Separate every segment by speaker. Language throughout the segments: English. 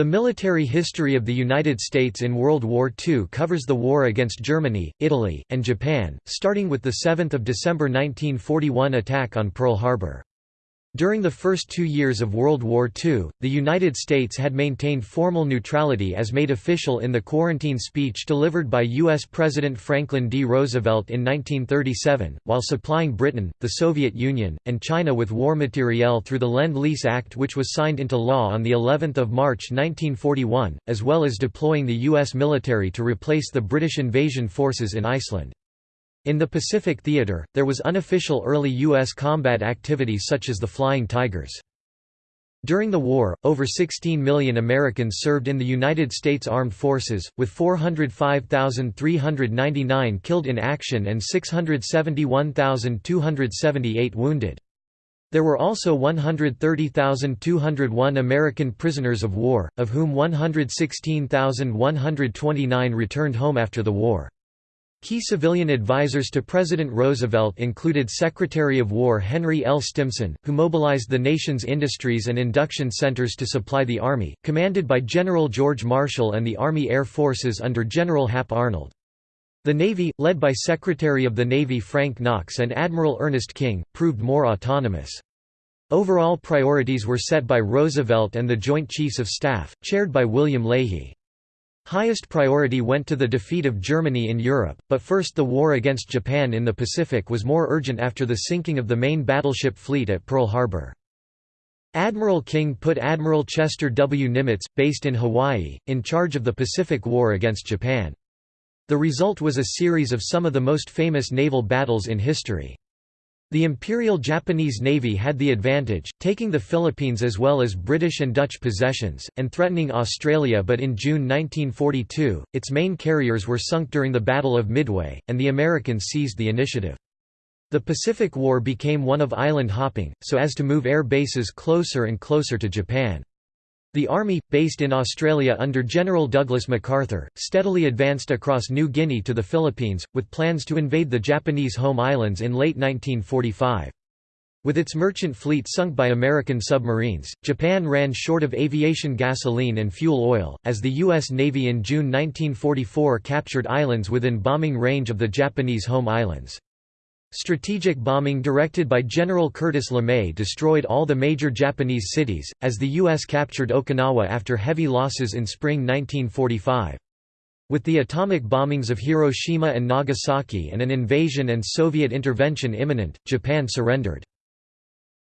Speaker 1: The military history of the United States in World War II covers the war against Germany, Italy, and Japan, starting with the 7 December 1941 attack on Pearl Harbor. During the first two years of World War II, the United States had maintained formal neutrality as made official in the quarantine speech delivered by U.S. President Franklin D. Roosevelt in 1937, while supplying Britain, the Soviet Union, and China with war materiel through the Lend-Lease Act which was signed into law on of March 1941, as well as deploying the U.S. military to replace the British invasion forces in Iceland. In the Pacific Theater, there was unofficial early U.S. combat activity such as the Flying Tigers. During the war, over 16 million Americans served in the United States Armed Forces, with 405,399 killed in action and 671,278 wounded. There were also 130,201 American prisoners of war, of whom 116,129 returned home after the war. Key civilian advisors to President Roosevelt included Secretary of War Henry L. Stimson, who mobilized the nation's industries and induction centers to supply the Army, commanded by General George Marshall and the Army Air Forces under General Hap Arnold. The Navy, led by Secretary of the Navy Frank Knox and Admiral Ernest King, proved more autonomous. Overall priorities were set by Roosevelt and the Joint Chiefs of Staff, chaired by William Leahy. Highest priority went to the defeat of Germany in Europe, but first the war against Japan in the Pacific was more urgent after the sinking of the main battleship fleet at Pearl Harbor. Admiral King put Admiral Chester W. Nimitz, based in Hawaii, in charge of the Pacific War against Japan. The result was a series of some of the most famous naval battles in history. The Imperial Japanese Navy had the advantage, taking the Philippines as well as British and Dutch possessions, and threatening Australia but in June 1942, its main carriers were sunk during the Battle of Midway, and the Americans seized the initiative. The Pacific War became one of island hopping, so as to move air bases closer and closer to Japan. The Army, based in Australia under General Douglas MacArthur, steadily advanced across New Guinea to the Philippines, with plans to invade the Japanese home islands in late 1945. With its merchant fleet sunk by American submarines, Japan ran short of aviation gasoline and fuel oil, as the U.S. Navy in June 1944 captured islands within bombing range of the Japanese home islands. Strategic bombing directed by General Curtis LeMay destroyed all the major Japanese cities, as the U.S. captured Okinawa after heavy losses in spring 1945. With the atomic bombings of Hiroshima and Nagasaki and an invasion and Soviet intervention imminent, Japan surrendered.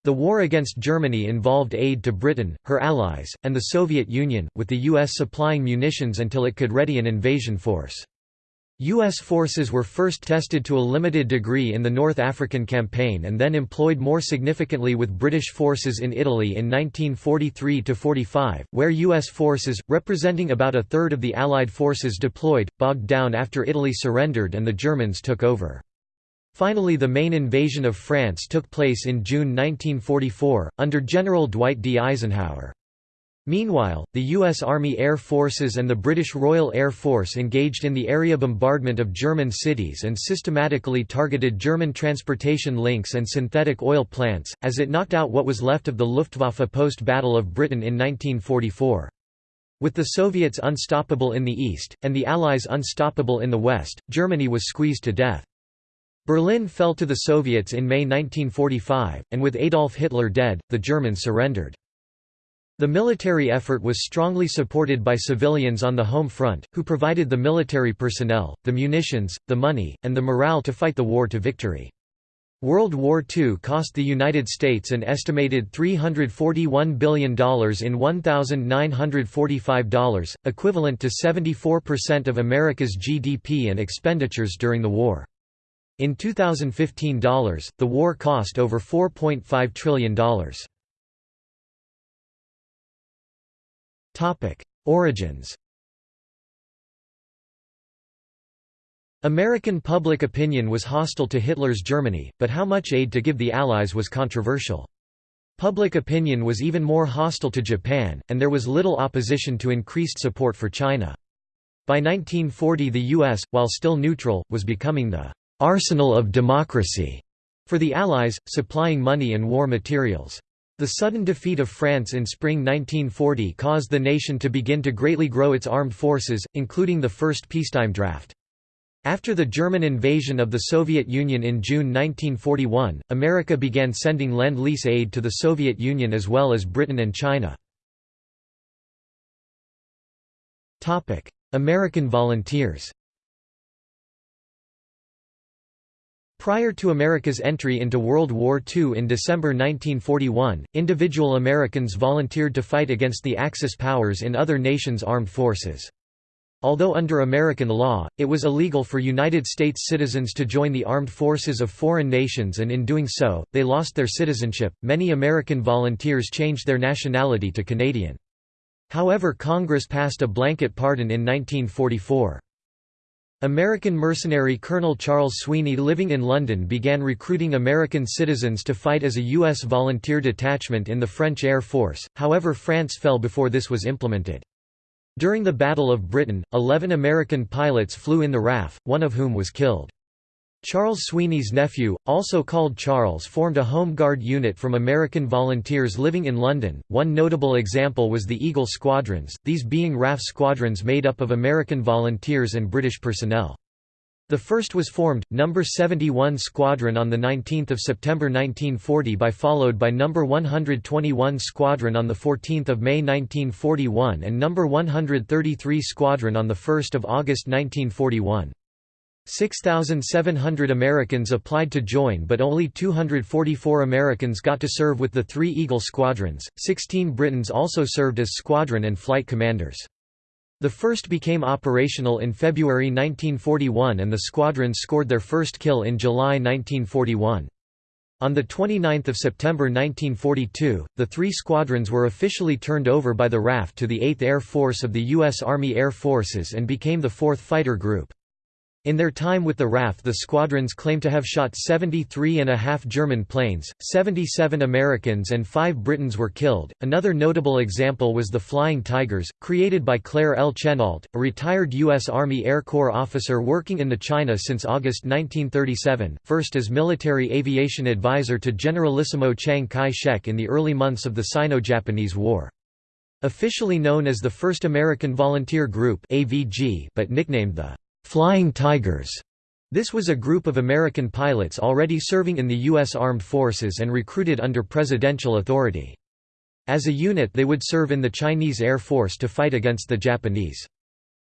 Speaker 1: The war against Germany involved aid to Britain, her allies, and the Soviet Union, with the U.S. supplying munitions until it could ready an invasion force. U.S. forces were first tested to a limited degree in the North African Campaign and then employed more significantly with British forces in Italy in 1943–45, where U.S. forces, representing about a third of the Allied forces deployed, bogged down after Italy surrendered and the Germans took over. Finally the main invasion of France took place in June 1944, under General Dwight D. Eisenhower. Meanwhile, the U.S. Army Air Forces and the British Royal Air Force engaged in the area bombardment of German cities and systematically targeted German transportation links and synthetic oil plants, as it knocked out what was left of the Luftwaffe post-Battle of Britain in 1944. With the Soviets unstoppable in the east, and the Allies unstoppable in the west, Germany was squeezed to death. Berlin fell to the Soviets in May 1945, and with Adolf Hitler dead, the Germans surrendered. The military effort was strongly supported by civilians on the home front, who provided the military personnel, the munitions, the money, and the morale to fight the war to victory. World War II cost the United States an estimated $341 billion in $1,945, equivalent to 74% of America's GDP and expenditures during the war. In 2015 dollars, the war cost over $4.5 trillion. Origins American public opinion was hostile to Hitler's Germany, but how much aid to give the Allies was controversial. Public opinion was even more hostile to Japan, and there was little opposition to increased support for China. By 1940 the U.S., while still neutral, was becoming the «arsenal of democracy» for the Allies, supplying money and war materials. The sudden defeat of France in spring 1940 caused the nation to begin to greatly grow its armed forces, including the first peacetime draft. After the German invasion of the Soviet Union in June 1941, America began sending Lend-Lease aid to the Soviet Union as well as Britain and China. American volunteers Prior to America's entry into World War II in December 1941, individual Americans volunteered to fight against the Axis powers in other nations' armed forces. Although under American law, it was illegal for United States citizens to join the armed forces of foreign nations and in doing so, they lost their citizenship. Many American volunteers changed their nationality to Canadian. However Congress passed a blanket pardon in 1944. American mercenary Colonel Charles Sweeney living in London began recruiting American citizens to fight as a U.S. volunteer detachment in the French Air Force, however France fell before this was implemented. During the Battle of Britain, eleven American pilots flew in the RAF, one of whom was killed. Charles Sweeney's nephew, also called Charles formed a Home Guard unit from American volunteers living in London. One notable example was the Eagle Squadrons, these being RAF squadrons made up of American volunteers and British personnel. The first was formed, No. 71 Squadron on 19 September 1940 by followed by No. 121 Squadron on 14 May 1941 and No. 133 Squadron on 1 August 1941. 6,700 Americans applied to join but only 244 Americans got to serve with the three Eagle squadrons, 16 Britons also served as squadron and flight commanders. The first became operational in February 1941 and the squadrons scored their first kill in July 1941. On 29 September 1942, the three squadrons were officially turned over by the RAF to the 8th Air Force of the U.S. Army Air Forces and became the 4th Fighter Group. In their time with the RAF the squadrons claim to have shot 73 and a half German planes, 77 Americans and 5 Britons were killed. Another notable example was the Flying Tigers, created by Claire L. Chennault, a retired U.S. Army Air Corps officer working in the China since August 1937, first as military aviation advisor to Generalissimo Chiang Kai-shek in the early months of the Sino-Japanese War. Officially known as the 1st American Volunteer Group but nicknamed the Flying Tigers. This was a group of American pilots already serving in the U.S. Armed Forces and recruited under presidential authority. As a unit they would serve in the Chinese Air Force to fight against the Japanese.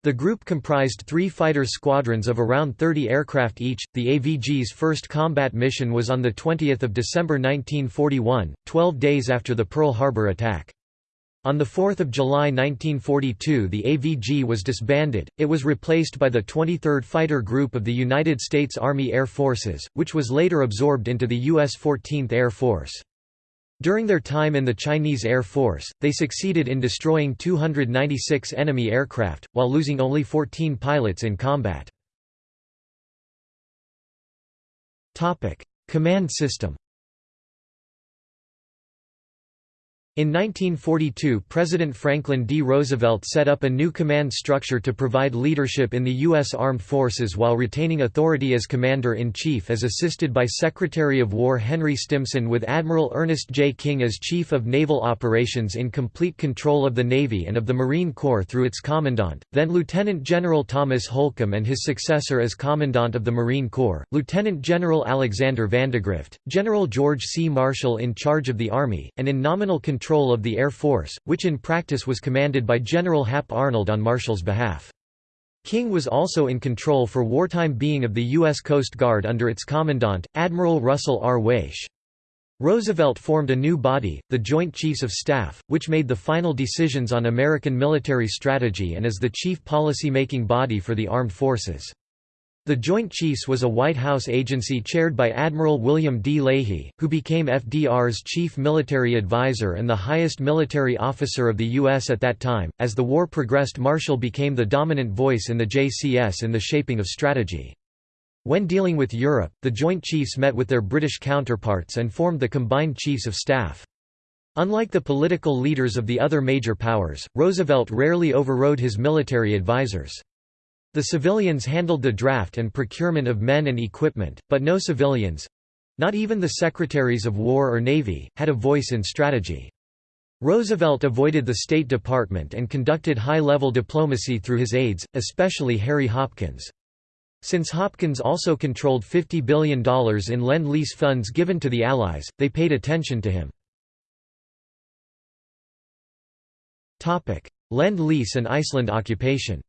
Speaker 1: The group comprised three fighter squadrons of around 30 aircraft each. The AVG's first combat mission was on 20 December 1941, 12 days after the Pearl Harbor attack. On 4 July 1942 the AVG was disbanded, it was replaced by the 23rd Fighter Group of the United States Army Air Forces, which was later absorbed into the U.S. 14th Air Force. During their time in the Chinese Air Force, they succeeded in destroying 296 enemy aircraft, while losing only 14 pilots in combat. Command system In 1942 President Franklin D. Roosevelt set up a new command structure to provide leadership in the U.S. Armed Forces while retaining authority as Commander-in-Chief as assisted by Secretary of War Henry Stimson with Admiral Ernest J. King as Chief of Naval Operations in complete control of the Navy and of the Marine Corps through its Commandant, then Lieutenant General Thomas Holcomb and his successor as Commandant of the Marine Corps, Lieutenant General Alexander Vandegrift, General George C. Marshall in charge of the Army, and in nominal control control of the Air Force, which in practice was commanded by General Hap Arnold on Marshall's behalf. King was also in control for wartime being of the U.S. Coast Guard under its commandant, Admiral Russell R. Waesche. Roosevelt formed a new body, the Joint Chiefs of Staff, which made the final decisions on American military strategy and is the chief policy-making body for the armed forces. The Joint Chiefs was a White House agency chaired by Admiral William D. Leahy, who became FDR's chief military advisor and the highest military officer of the U.S. at that time. As the war progressed, Marshall became the dominant voice in the JCS in the shaping of strategy. When dealing with Europe, the Joint Chiefs met with their British counterparts and formed the Combined Chiefs of Staff. Unlike the political leaders of the other major powers, Roosevelt rarely overrode his military advisers. The civilians handled the draft and procurement of men and equipment, but no civilians, Not even the Secretaries of War or Navy, had a voice in strategy. Roosevelt avoided the State Department and conducted high-level diplomacy through his aides, especially Harry Hopkins. Since Hopkins also controlled $50 billion in Lend-Lease funds given to the Allies, they paid attention to him. Lend-Lease and Iceland occupation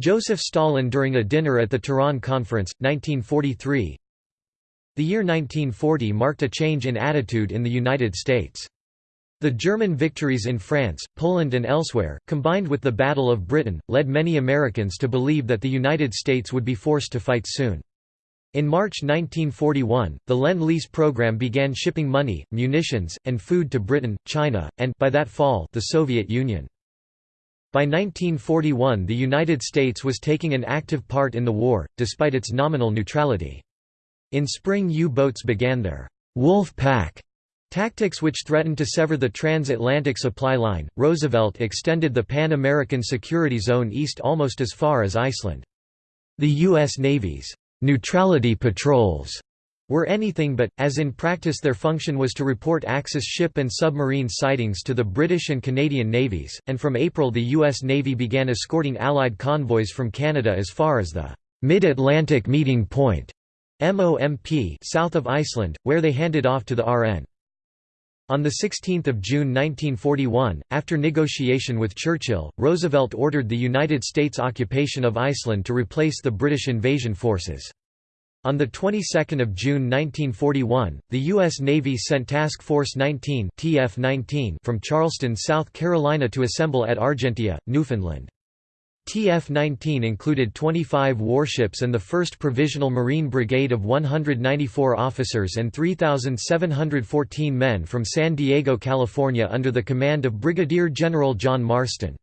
Speaker 1: Joseph Stalin during a dinner at the Tehran Conference, 1943 The year 1940 marked a change in attitude in the United States. The German victories in France, Poland and elsewhere, combined with the Battle of Britain, led many Americans to believe that the United States would be forced to fight soon. In March 1941, the Lend-Lease program began shipping money, munitions, and food to Britain, China, and by that fall, the Soviet Union. By 1941 the United States was taking an active part in the war, despite its nominal neutrality. In spring U-boats began their «Wolf Pack» tactics which threatened to sever the transatlantic supply line. Roosevelt extended the Pan-American Security Zone east almost as far as Iceland. The U.S. Navy's «neutrality patrols» were anything but, as in practice their function was to report Axis ship and submarine sightings to the British and Canadian navies, and from April the U.S. Navy began escorting Allied convoys from Canada as far as the Mid-Atlantic Meeting Point MOMP south of Iceland, where they handed off to the RN. On 16 June 1941, after negotiation with Churchill, Roosevelt ordered the United States occupation of Iceland to replace the British invasion forces. On the 22nd of June 1941, the U.S. Navy sent Task Force 19 (TF-19) from Charleston, South Carolina to assemble at Argentia, Newfoundland. TF-19 included 25 warships and the 1st Provisional Marine Brigade of 194 officers and 3,714 men from San Diego, California under the command of Brigadier General John Marston.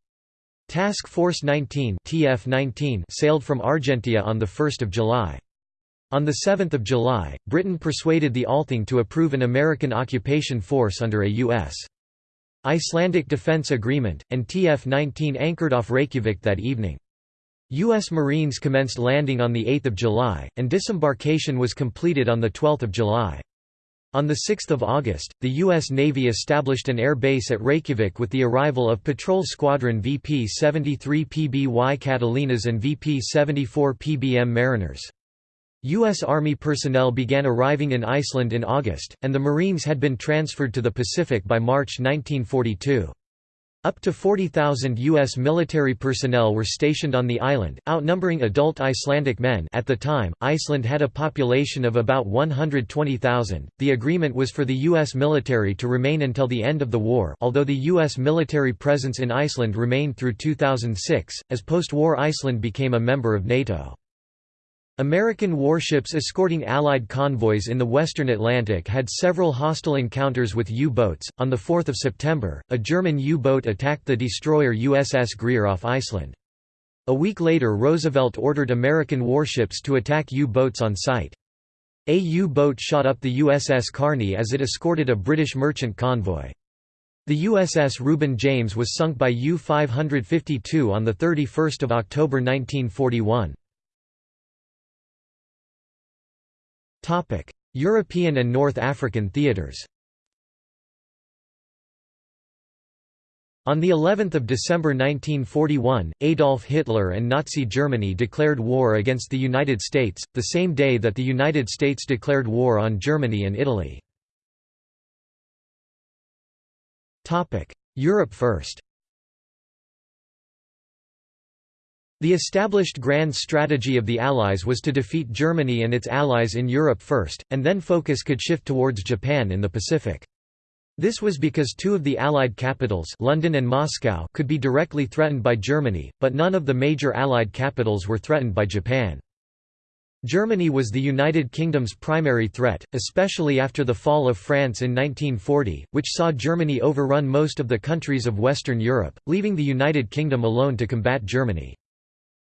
Speaker 1: Task Force 19 TF-19 sailed from Argentia on 1 July. On 7 July, Britain persuaded the Althing to approve an American occupation force under a U.S. Icelandic Defense Agreement, and TF-19 anchored off Reykjavik that evening. U.S. Marines commenced landing on 8 July, and disembarkation was completed on 12 July. On 6 August, the U.S. Navy established an air base at Reykjavik with the arrival of Patrol Squadron VP-73 PBY Catalinas and VP-74 PBM Mariners. U.S. Army personnel began arriving in Iceland in August, and the Marines had been transferred to the Pacific by March 1942. Up to 40,000 U.S. military personnel were stationed on the island, outnumbering adult Icelandic men at the time, Iceland had a population of about 120,000. The agreement was for the U.S. military to remain until the end of the war although the U.S. military presence in Iceland remained through 2006, as post-war Iceland became a member of NATO. American warships escorting Allied convoys in the western Atlantic had several hostile encounters with U-boats. On the 4th of September, a German U-boat attacked the destroyer USS Greer off Iceland. A week later Roosevelt ordered American warships to attack U-boats on sight. A U-boat shot up the USS Carney as it escorted a British merchant convoy. The USS Reuben James was sunk by U-552 on 31 October 1941. European and North African theaters On the 11th of December 1941, Adolf Hitler and Nazi Germany declared war against the United States, the same day that the United States declared war on Germany and Italy. Europe first The established grand strategy of the Allies was to defeat Germany and its allies in Europe first, and then focus could shift towards Japan in the Pacific. This was because two of the Allied capitals London and Moscow could be directly threatened by Germany, but none of the major Allied capitals were threatened by Japan. Germany was the United Kingdom's primary threat, especially after the fall of France in 1940, which saw Germany overrun most of the countries of Western Europe, leaving the United Kingdom alone to combat Germany.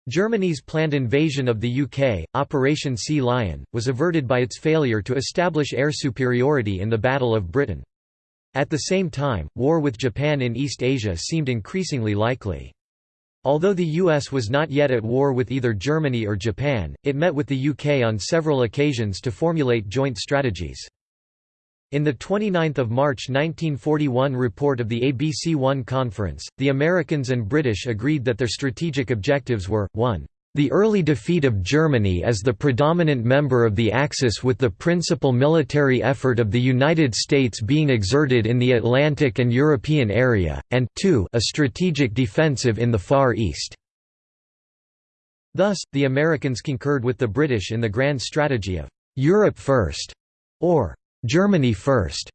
Speaker 1: Germany's planned invasion of the UK, Operation Sea Lion, was averted by its failure to establish air superiority in the Battle of Britain. At the same time, war with Japan in East Asia seemed increasingly likely. Although the US was not yet at war with either Germany or Japan, it met with the UK on several occasions to formulate joint strategies. In the 29 March 1941 report of the ABC-1 Conference, the Americans and British agreed that their strategic objectives were, 1 the early defeat of Germany as the predominant member of the Axis with the principal military effort of the United States being exerted in the Atlantic and European area, and 2 a strategic defensive in the Far East. Thus, the Americans concurred with the British in the grand strategy of «Europe first» or «Germany first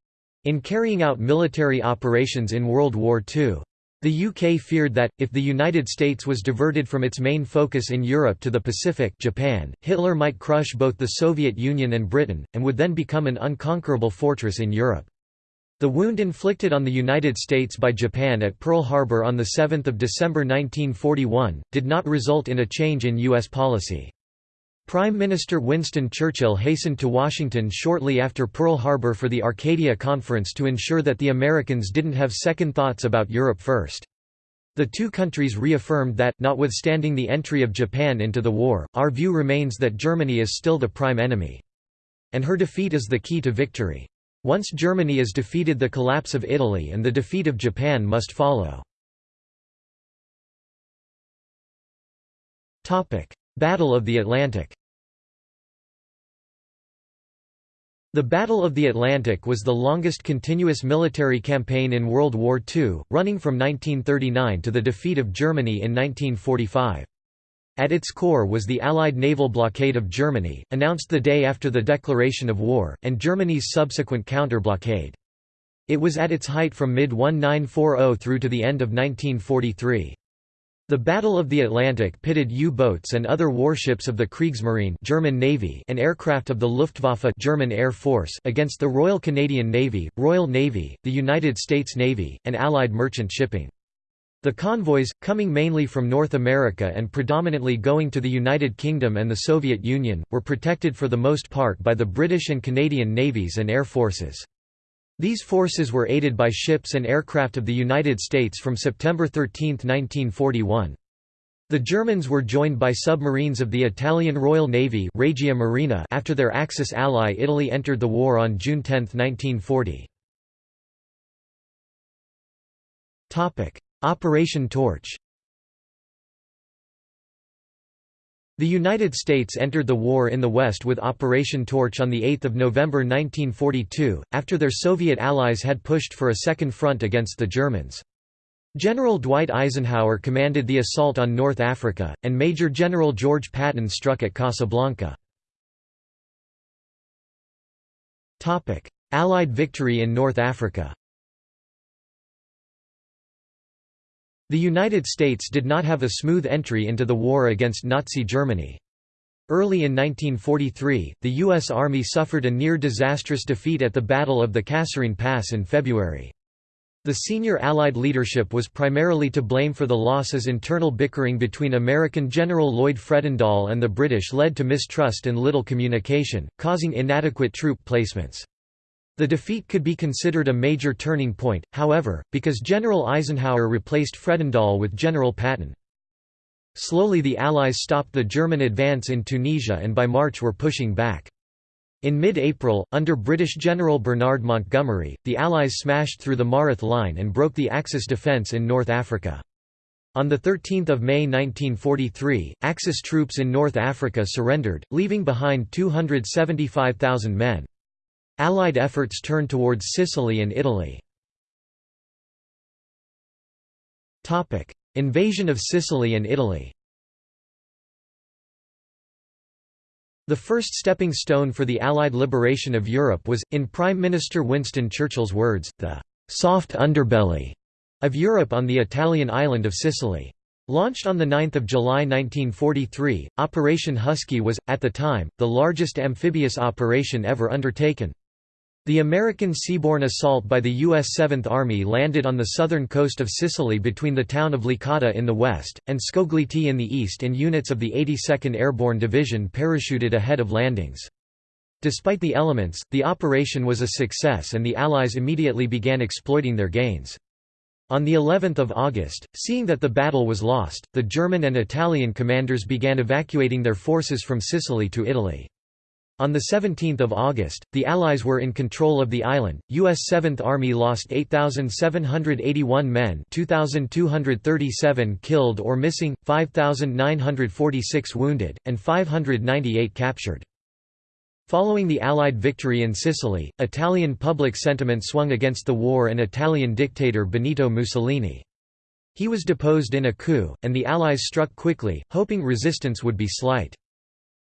Speaker 1: in carrying out military operations in World War II. The UK feared that, if the United States was diverted from its main focus in Europe to the Pacific Japan, Hitler might crush both the Soviet Union and Britain, and would then become an unconquerable fortress in Europe. The wound inflicted on the United States by Japan at Pearl Harbor on 7 December 1941, did not result in a change in U.S. policy. Prime Minister Winston Churchill hastened to Washington shortly after Pearl Harbor for the Arcadia Conference to ensure that the Americans didn't have second thoughts about Europe first. The two countries reaffirmed that, notwithstanding the entry of Japan into the war, our view remains that Germany is still the prime enemy. And her defeat is the key to victory. Once Germany is defeated the collapse of Italy and the defeat of Japan must follow. Battle of the Atlantic The Battle of the Atlantic was the longest continuous military campaign in World War II, running from 1939 to the defeat of Germany in 1945. At its core was the Allied naval blockade of Germany, announced the day after the declaration of war, and Germany's subsequent counter-blockade. It was at its height from mid-1940 through to the end of 1943. The Battle of the Atlantic pitted U-boats and other warships of the Kriegsmarine German Navy and aircraft of the Luftwaffe German Air Force against the Royal Canadian Navy, Royal Navy, the United States Navy, and Allied merchant shipping. The convoys, coming mainly from North America and predominantly going to the United Kingdom and the Soviet Union, were protected for the most part by the British and Canadian navies and air forces. These forces were aided by ships and aircraft of the United States from September 13, 1941. The Germans were joined by submarines of the Italian Royal Navy Regia Marina after their Axis ally Italy entered the war on June 10, 1940. Operation Torch The United States entered the war in the West with Operation Torch on 8 November 1942, after their Soviet allies had pushed for a second front against the Germans. General Dwight Eisenhower commanded the assault on North Africa, and Major General George Patton struck at Casablanca. Allied victory in North Africa The United States did not have a smooth entry into the war against Nazi Germany. Early in 1943, the U.S. Army suffered a near-disastrous defeat at the Battle of the Kasserine Pass in February. The senior Allied leadership was primarily to blame for the loss as internal bickering between American General Lloyd Fredendall and the British led to mistrust and little communication, causing inadequate troop placements. The defeat could be considered a major turning point, however, because General Eisenhower replaced Fredendall with General Patton. Slowly the Allies stopped the German advance in Tunisia and by March were pushing back. In mid-April, under British General Bernard Montgomery, the Allies smashed through the Mareth Line and broke the Axis defence in North Africa. On 13 May 1943, Axis troops in North Africa surrendered, leaving behind 275,000 men. Allied efforts turned towards Sicily and Italy. Invasion of Sicily and Italy The first stepping stone for the Allied liberation of Europe was, in Prime Minister Winston Churchill's words, the «soft underbelly» of Europe on the Italian island of Sicily. Launched on 9 July 1943, Operation Husky was, at the time, the largest amphibious operation ever undertaken. The American seaborne assault by the U.S. Seventh Army landed on the southern coast of Sicily between the town of Licata in the west, and Scoglitti in the east and units of the 82nd Airborne Division parachuted ahead of landings. Despite the elements, the operation was a success and the Allies immediately began exploiting their gains. On the 11th of August, seeing that the battle was lost, the German and Italian commanders began evacuating their forces from Sicily to Italy. On 17 August, the Allies were in control of the island. U.S. 7th Army lost 8,781 men 2,237 killed or missing, 5,946 wounded, and 598 captured. Following the Allied victory in Sicily, Italian public sentiment swung against the war and Italian dictator Benito Mussolini. He was deposed in a coup, and the Allies struck quickly, hoping resistance would be slight.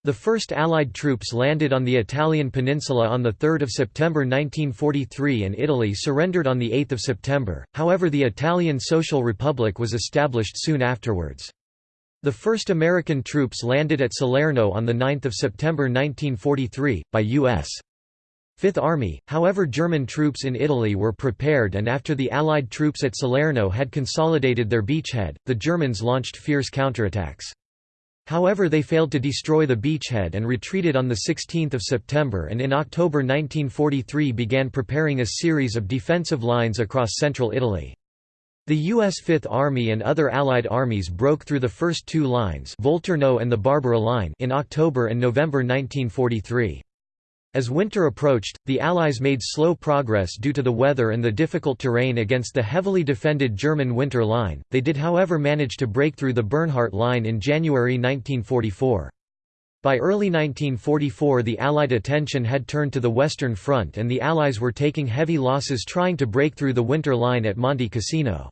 Speaker 1: The first Allied troops landed on the Italian peninsula on 3 September 1943 and Italy surrendered on 8 September, however the Italian Social Republic was established soon afterwards. The first American troops landed at Salerno on 9 September 1943, by U.S. Fifth Army, however German troops in Italy were prepared and after the Allied troops at Salerno had consolidated their beachhead, the Germans launched fierce counterattacks. However they failed to destroy the beachhead and retreated on 16 September and in October 1943 began preparing a series of defensive lines across central Italy. The U.S. Fifth Army and other Allied armies broke through the first two lines Volturno and the Barbara Line in October and November 1943. As winter approached, the Allies made slow progress due to the weather and the difficult terrain against the heavily defended German Winter Line, they did however manage to break through the Bernhardt Line in January 1944. By early 1944 the Allied attention had turned to the Western Front and the Allies were taking heavy losses trying to break through the Winter Line at Monte Cassino.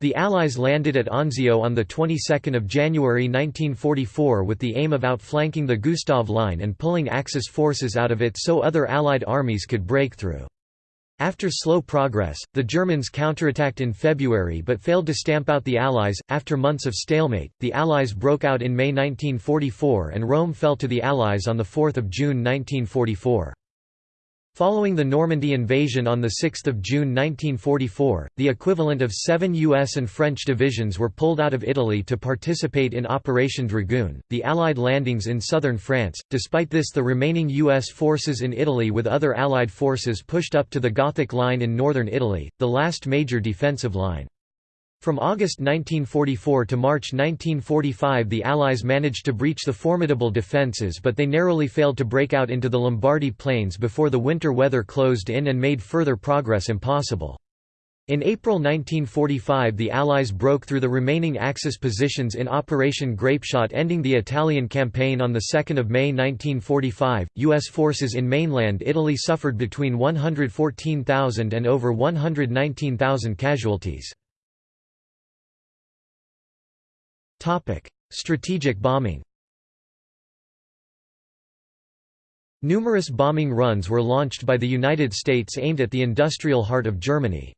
Speaker 1: The Allies landed at Anzio on the 22nd of January 1944 with the aim of outflanking the Gustav Line and pulling Axis forces out of it so other Allied armies could break through. After slow progress, the Germans counterattacked in February but failed to stamp out the Allies. After months of stalemate, the Allies broke out in May 1944 and Rome fell to the Allies on 4 June 1944. Following the Normandy invasion on 6 June 1944, the equivalent of seven U.S. and French divisions were pulled out of Italy to participate in Operation Dragoon, the Allied landings in southern France. Despite this the remaining U.S. forces in Italy with other Allied forces pushed up to the Gothic Line in northern Italy, the last major defensive line. From August 1944 to March 1945 the Allies managed to breach the formidable defences but they narrowly failed to break out into the Lombardy plains before the winter weather closed in and made further progress impossible. In April 1945 the Allies broke through the remaining Axis positions in Operation Grapeshot ending the Italian campaign on 2 May 1945. U.S. forces in mainland Italy suffered between 114,000 and over 119,000 casualties. Strategic bombing Numerous bombing runs were launched by the United States aimed at the industrial heart of Germany.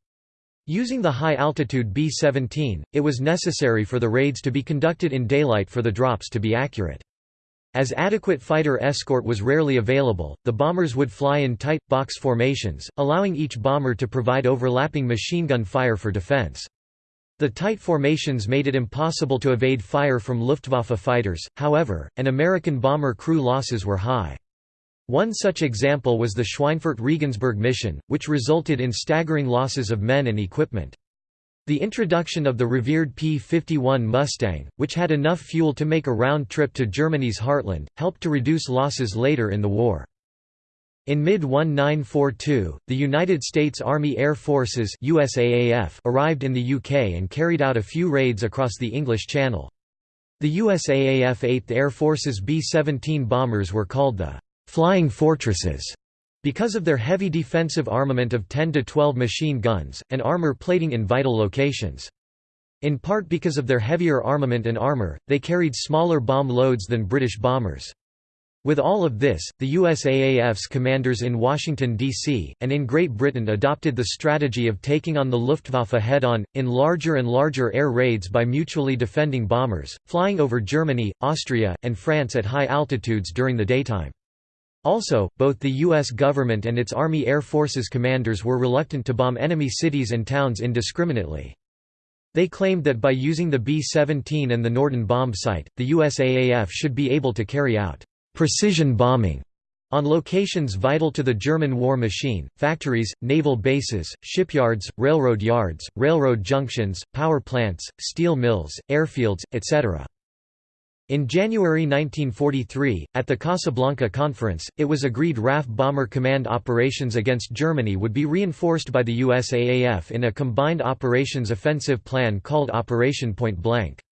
Speaker 1: Using the high-altitude B-17, it was necessary for the raids to be conducted in daylight for the drops to be accurate. As adequate fighter escort was rarely available, the bombers would fly in tight, box formations, allowing each bomber to provide overlapping machine gun fire for defense. The tight formations made it impossible to evade fire from Luftwaffe fighters, however, and American bomber crew losses were high. One such example was the Schweinfurt-Regensburg mission, which resulted in staggering losses of men and equipment. The introduction of the revered P-51 Mustang, which had enough fuel to make a round trip to Germany's heartland, helped to reduce losses later in the war. In mid-1942, the United States Army Air Forces USAAF arrived in the UK and carried out a few raids across the English Channel. The USAAF 8th Air Force's B-17 bombers were called the «Flying Fortresses» because of their heavy defensive armament of 10 to 12 machine guns, and armour plating in vital locations. In part because of their heavier armament and armour, they carried smaller bomb loads than British bombers. With all of this, the USAAF's commanders in Washington, D.C., and in Great Britain adopted the strategy of taking on the Luftwaffe head-on, in larger and larger air raids by mutually defending bombers, flying over Germany, Austria, and France at high altitudes during the daytime. Also, both the U.S. government and its Army Air Forces commanders were reluctant to bomb enemy cities and towns indiscriminately. They claimed that by using the B-17 and the Norden bomb sight, the USAAF should be able to carry out Precision bombing On locations vital to the German war machine, factories, naval bases, shipyards, railroad yards, railroad junctions, power plants, steel mills, airfields, etc. In January 1943, at the Casablanca Conference, it was agreed RAF Bomber Command operations against Germany would be reinforced by the USAAF in a combined operations offensive plan called Operation Point Blank.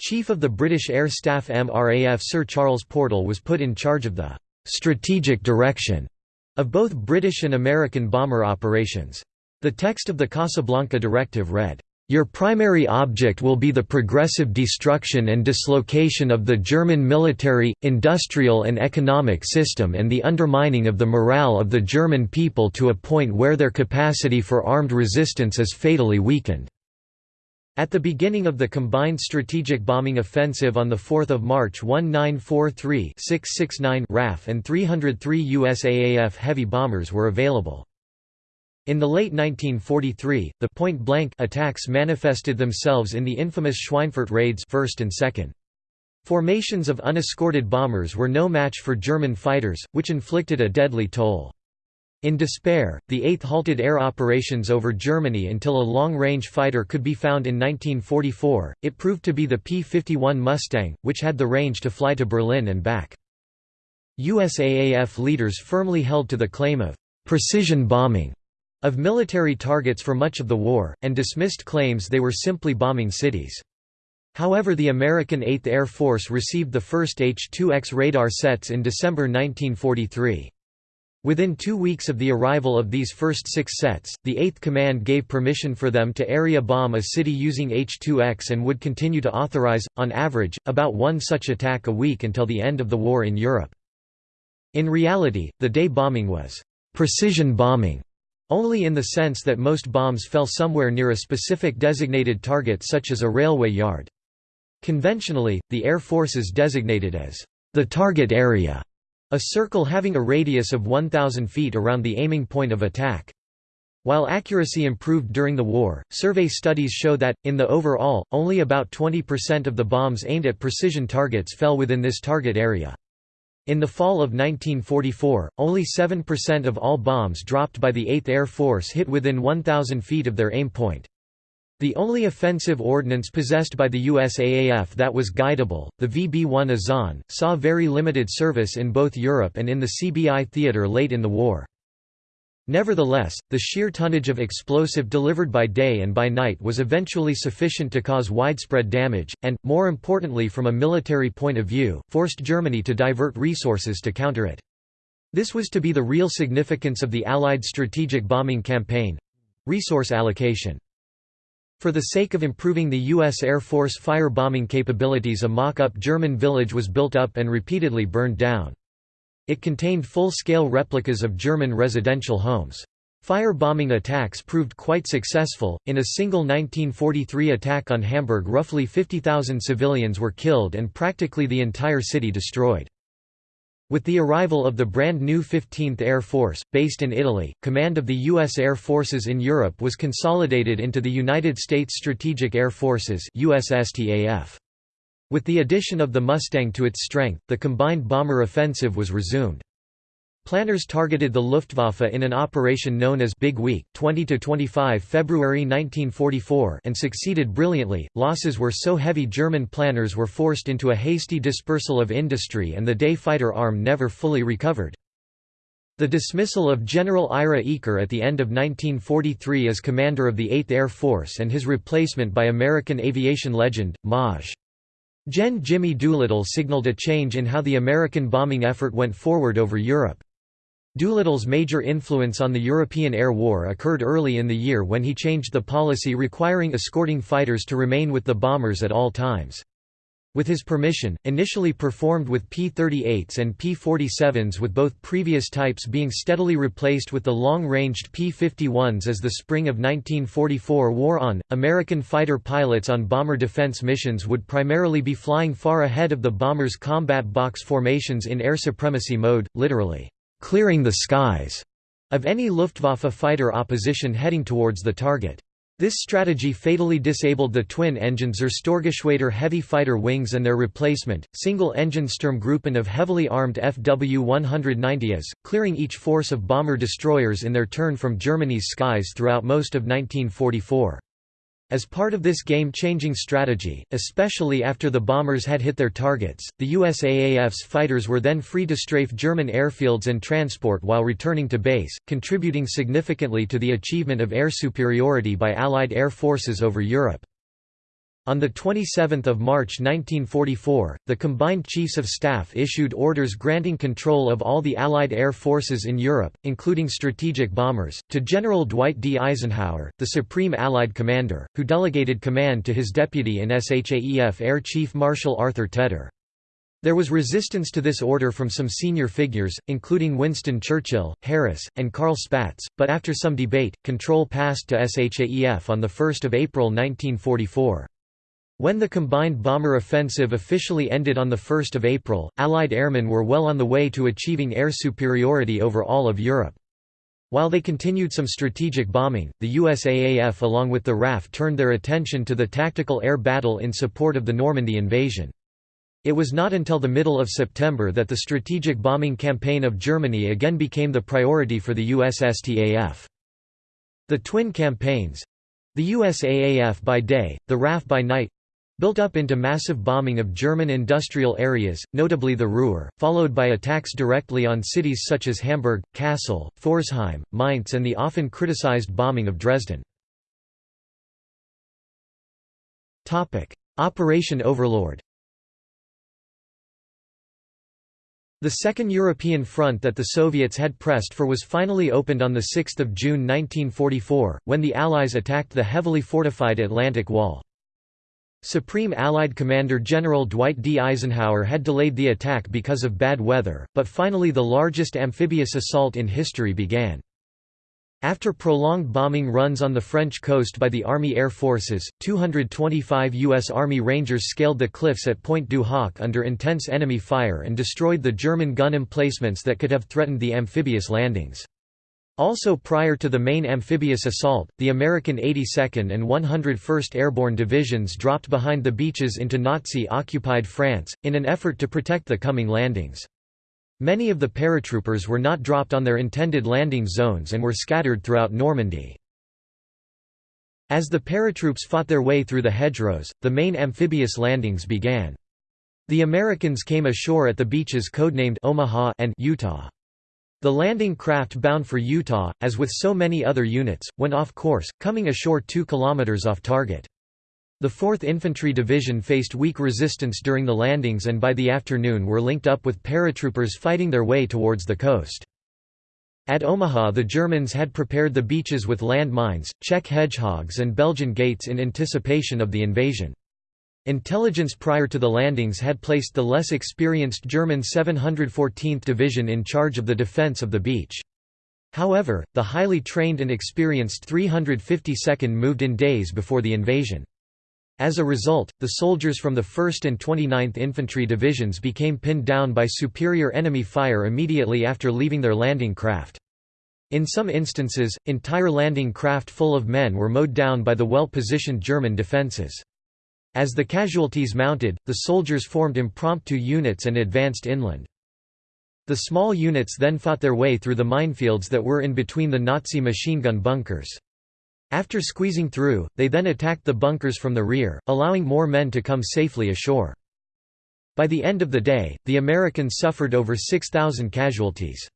Speaker 1: Chief of the British Air Staff MRAF Sir Charles Portal was put in charge of the strategic direction of both British and American bomber operations. The text of the Casablanca Directive read, your primary object will be the progressive destruction and dislocation of the German military, industrial and economic system and the undermining of the morale of the German people to a point where their capacity for armed resistance is fatally weakened. At the beginning of the combined strategic bombing offensive on 4 March 1943-669 RAF and 303 USAAF heavy bombers were available. In the late 1943, the point-blank attacks manifested themselves in the infamous Schweinfurt raids first and second. Formations of unescorted bombers were no match for German fighters, which inflicted a deadly toll. In despair, the 8th halted air operations over Germany until a long-range fighter could be found in 1944. It proved to be the P-51 Mustang, which had the range to fly to Berlin and back. USAAF leaders firmly held to the claim of precision bombing of military targets for much of the war, and dismissed claims they were simply bombing cities. However the American 8th Air Force received the first H-2X radar sets in December 1943. Within two weeks of the arrival of these first six sets, the 8th Command gave permission for them to area bomb a city using H-2X and would continue to authorize, on average, about one such attack a week until the end of the war in Europe. In reality, the day bombing was «precision bombing» only in the sense that most bombs fell somewhere near a specific designated target such as a railway yard. Conventionally, the Air Forces designated as the target area a circle having a radius of 1,000 feet around the aiming point of attack. While accuracy improved during the war, survey studies show that, in the overall, only about 20% of the bombs aimed at precision targets fell within this target area. In the fall of 1944, only 7% of all bombs dropped by the 8th Air Force hit within 1,000 feet of their aim point. The only offensive ordnance possessed by the USAAF that was guidable, the VB-1 Azon, saw very limited service in both Europe and in the CBI theater late in the war. Nevertheless, the sheer tonnage of explosive delivered by day and by night was eventually sufficient to cause widespread damage, and, more importantly from a military point of view, forced Germany to divert resources to counter it. This was to be the real significance of the Allied strategic bombing campaign—resource allocation. For the sake of improving the U.S. Air Force fire-bombing capabilities a mock-up German village was built up and repeatedly burned down. It contained full-scale replicas of German residential homes. Fire-bombing attacks proved quite successful. In a single 1943 attack on Hamburg roughly 50,000 civilians were killed and practically the entire city destroyed. With the arrival of the brand new 15th Air Force, based in Italy, command of the U.S. Air Forces in Europe was consolidated into the United States Strategic Air Forces USSTAF. With the addition of the Mustang to its strength, the combined bomber offensive was resumed. Planners targeted the Luftwaffe in an operation known as Big Week 20 to 25 February 1944 and succeeded brilliantly. Losses were so heavy German planners were forced into a hasty dispersal of industry and the day fighter arm never fully recovered. The dismissal of General Ira Eaker at the end of 1943 as commander of the 8th Air Force and his replacement by American aviation legend, Maj. Gen. Jimmy Doolittle signaled a change in how the American bombing effort went forward over Europe. Doolittle's major influence on the European air war occurred early in the year when he changed the policy requiring escorting fighters to remain with the bombers at all times. With his permission, initially performed with P-38s and P-47s with both previous types being steadily replaced with the long-ranged P-51s as the spring of 1944 wore on, American fighter pilots on bomber defense missions would primarily be flying far ahead of the bombers' combat box formations in air supremacy mode, literally clearing the skies of any Luftwaffe fighter opposition heading towards the target. This strategy fatally disabled the twin-engine Zerstörergeschwader heavy fighter wings and their replacement, single-engine Sturmgruppen of heavily armed Fw-190s, clearing each force of bomber-destroyers in their turn from Germany's skies throughout most of 1944. As part of this game-changing strategy, especially after the bombers had hit their targets, the USAAF's fighters were then free to strafe German airfields and transport while returning to base, contributing significantly to the achievement of air superiority by Allied air forces over Europe. On 27 March 1944, the Combined Chiefs of Staff issued orders granting control of all the Allied air forces in Europe, including strategic bombers, to General Dwight D. Eisenhower, the Supreme Allied Commander, who delegated command to his deputy in SHAEF Air Chief Marshal Arthur Tedder. There was resistance to this order from some senior figures, including Winston Churchill, Harris, and Carl Spaatz, but after some debate, control passed to SHAEF on 1 April 1944. When the combined bomber offensive officially ended on 1 April, Allied airmen were well on the way to achieving air superiority over all of Europe. While they continued some strategic bombing, the USAAF along with the RAF turned their attention to the tactical air battle in support of the Normandy invasion. It was not until the middle of September that the strategic bombing campaign of Germany again became the priority for the USSTAF. The twin campaigns—the USAAF by day, the RAF by night, built up into massive bombing of German industrial areas, notably the Ruhr, followed by attacks directly on cities such as Hamburg, Kassel, Pforzheim, Mainz and the often criticized bombing of Dresden. Operation Overlord The second European front that the Soviets had pressed for was finally opened on 6 June 1944, when the Allies attacked the heavily fortified Atlantic Wall. Supreme Allied Commander General Dwight D. Eisenhower had delayed the attack because of bad weather, but finally the largest amphibious assault in history began. After prolonged bombing runs on the French coast by the Army Air Forces, 225 U.S. Army Rangers scaled the cliffs at Pointe du Hoc under intense enemy fire and destroyed the German gun emplacements that could have threatened the amphibious landings. Also prior to the main amphibious assault, the American 82nd and 101st Airborne Divisions dropped behind the beaches into Nazi-occupied France, in an effort to protect the coming landings. Many of the paratroopers were not dropped on their intended landing zones and were scattered throughout Normandy. As the paratroops fought their way through the hedgerows, the main amphibious landings began. The Americans came ashore at the beaches codenamed Omaha and Utah. The landing craft bound for Utah, as with so many other units, went off course, coming ashore 2 kilometers off target. The 4th Infantry Division faced weak resistance during the landings and by the afternoon were linked up with paratroopers fighting their way towards the coast. At Omaha the Germans had prepared the beaches with land mines, Czech hedgehogs and Belgian gates in anticipation of the invasion. Intelligence prior to the landings had placed the less experienced German 714th Division in charge of the defense of the beach. However, the highly trained and experienced 352nd moved in days before the invasion. As a result, the soldiers from the 1st and 29th Infantry Divisions became pinned down by superior enemy fire immediately after leaving their landing craft. In some instances, entire landing craft full of men were mowed down by the well-positioned German defences. As the casualties mounted, the soldiers formed impromptu units and advanced inland. The small units then fought their way through the minefields that were in between the Nazi machine gun bunkers. After squeezing through, they then attacked the bunkers from the rear, allowing more men to come safely ashore. By the end of the day, the Americans suffered over 6,000 casualties.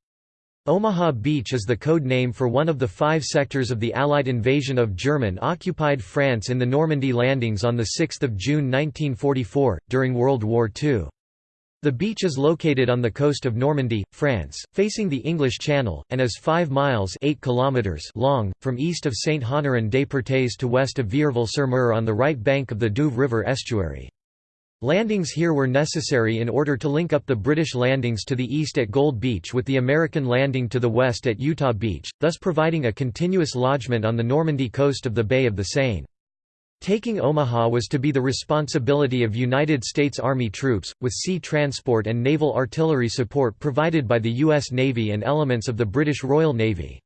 Speaker 1: Omaha Beach is the code name for one of the five sectors of the Allied invasion of German-occupied France in the Normandy landings on 6 June 1944, during World War II. The beach is located on the coast of Normandy, France, facing the English Channel, and is 5 miles 8 kilometers long, from east of Saint-Honorat-des-Perthes to west of Vierville-sur-Mer on the right bank of the Douve River estuary. Landings here were necessary in order to link up the British landings to the east at Gold Beach with the American landing to the west at Utah Beach, thus providing a continuous lodgment on the Normandy coast of the Bay of the Seine. Taking Omaha was to be the responsibility of United States Army troops, with sea transport and naval artillery support provided by the U.S. Navy and elements of the British Royal Navy.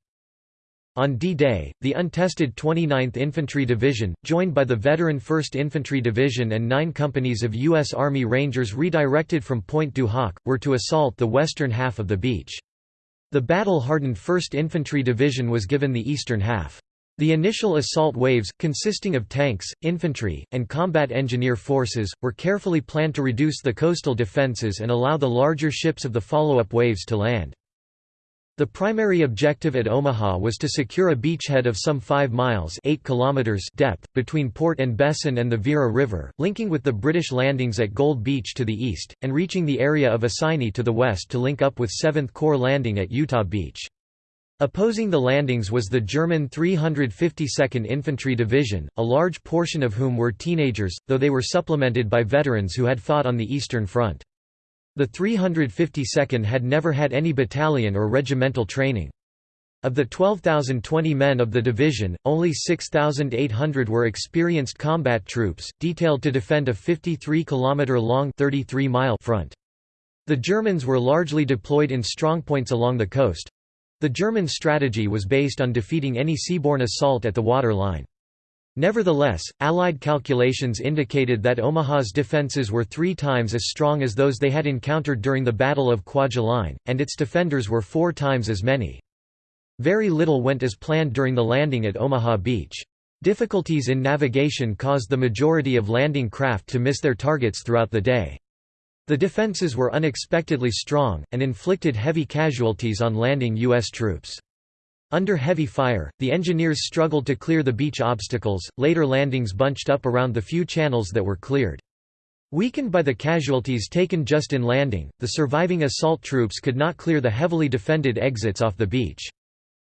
Speaker 1: On D-Day, the untested 29th Infantry Division, joined by the veteran 1st Infantry Division and nine companies of U.S. Army Rangers redirected from Pointe du Hoc, were to assault the western half of the beach. The battle-hardened 1st Infantry Division was given the eastern half. The initial assault waves, consisting of tanks, infantry, and combat engineer forces, were carefully planned to reduce the coastal defenses and allow the larger ships of the follow-up waves to land. The primary objective at Omaha was to secure a beachhead of some 5 miles 8 kilometers depth, between Port-en-Bessin and the Vire River, linking with the British landings at Gold Beach to the east, and reaching the area of Isigny to the west to link up with 7th Corps landing at Utah Beach. Opposing the landings was the German 352nd Infantry Division, a large portion of whom were teenagers, though they were supplemented by veterans who had fought on the Eastern Front. The 352nd had never had any battalion or regimental training. Of the 12,020 men of the division, only 6,800 were experienced combat troops, detailed to defend a 53-kilometre-long front. The Germans were largely deployed in strongpoints along the coast. The German strategy was based on defeating any seaborne assault at the water line. Nevertheless, Allied calculations indicated that Omaha's defences were three times as strong as those they had encountered during the Battle of Kwajalein, and its defenders were four times as many. Very little went as planned during the landing at Omaha Beach. Difficulties in navigation caused the majority of landing craft to miss their targets throughout the day. The defences were unexpectedly strong, and inflicted heavy casualties on landing U.S. troops. Under heavy fire, the engineers struggled to clear the beach obstacles, later landings bunched up around the few channels that were cleared. Weakened by the casualties taken just in landing, the surviving assault troops could not clear the heavily defended exits off the beach.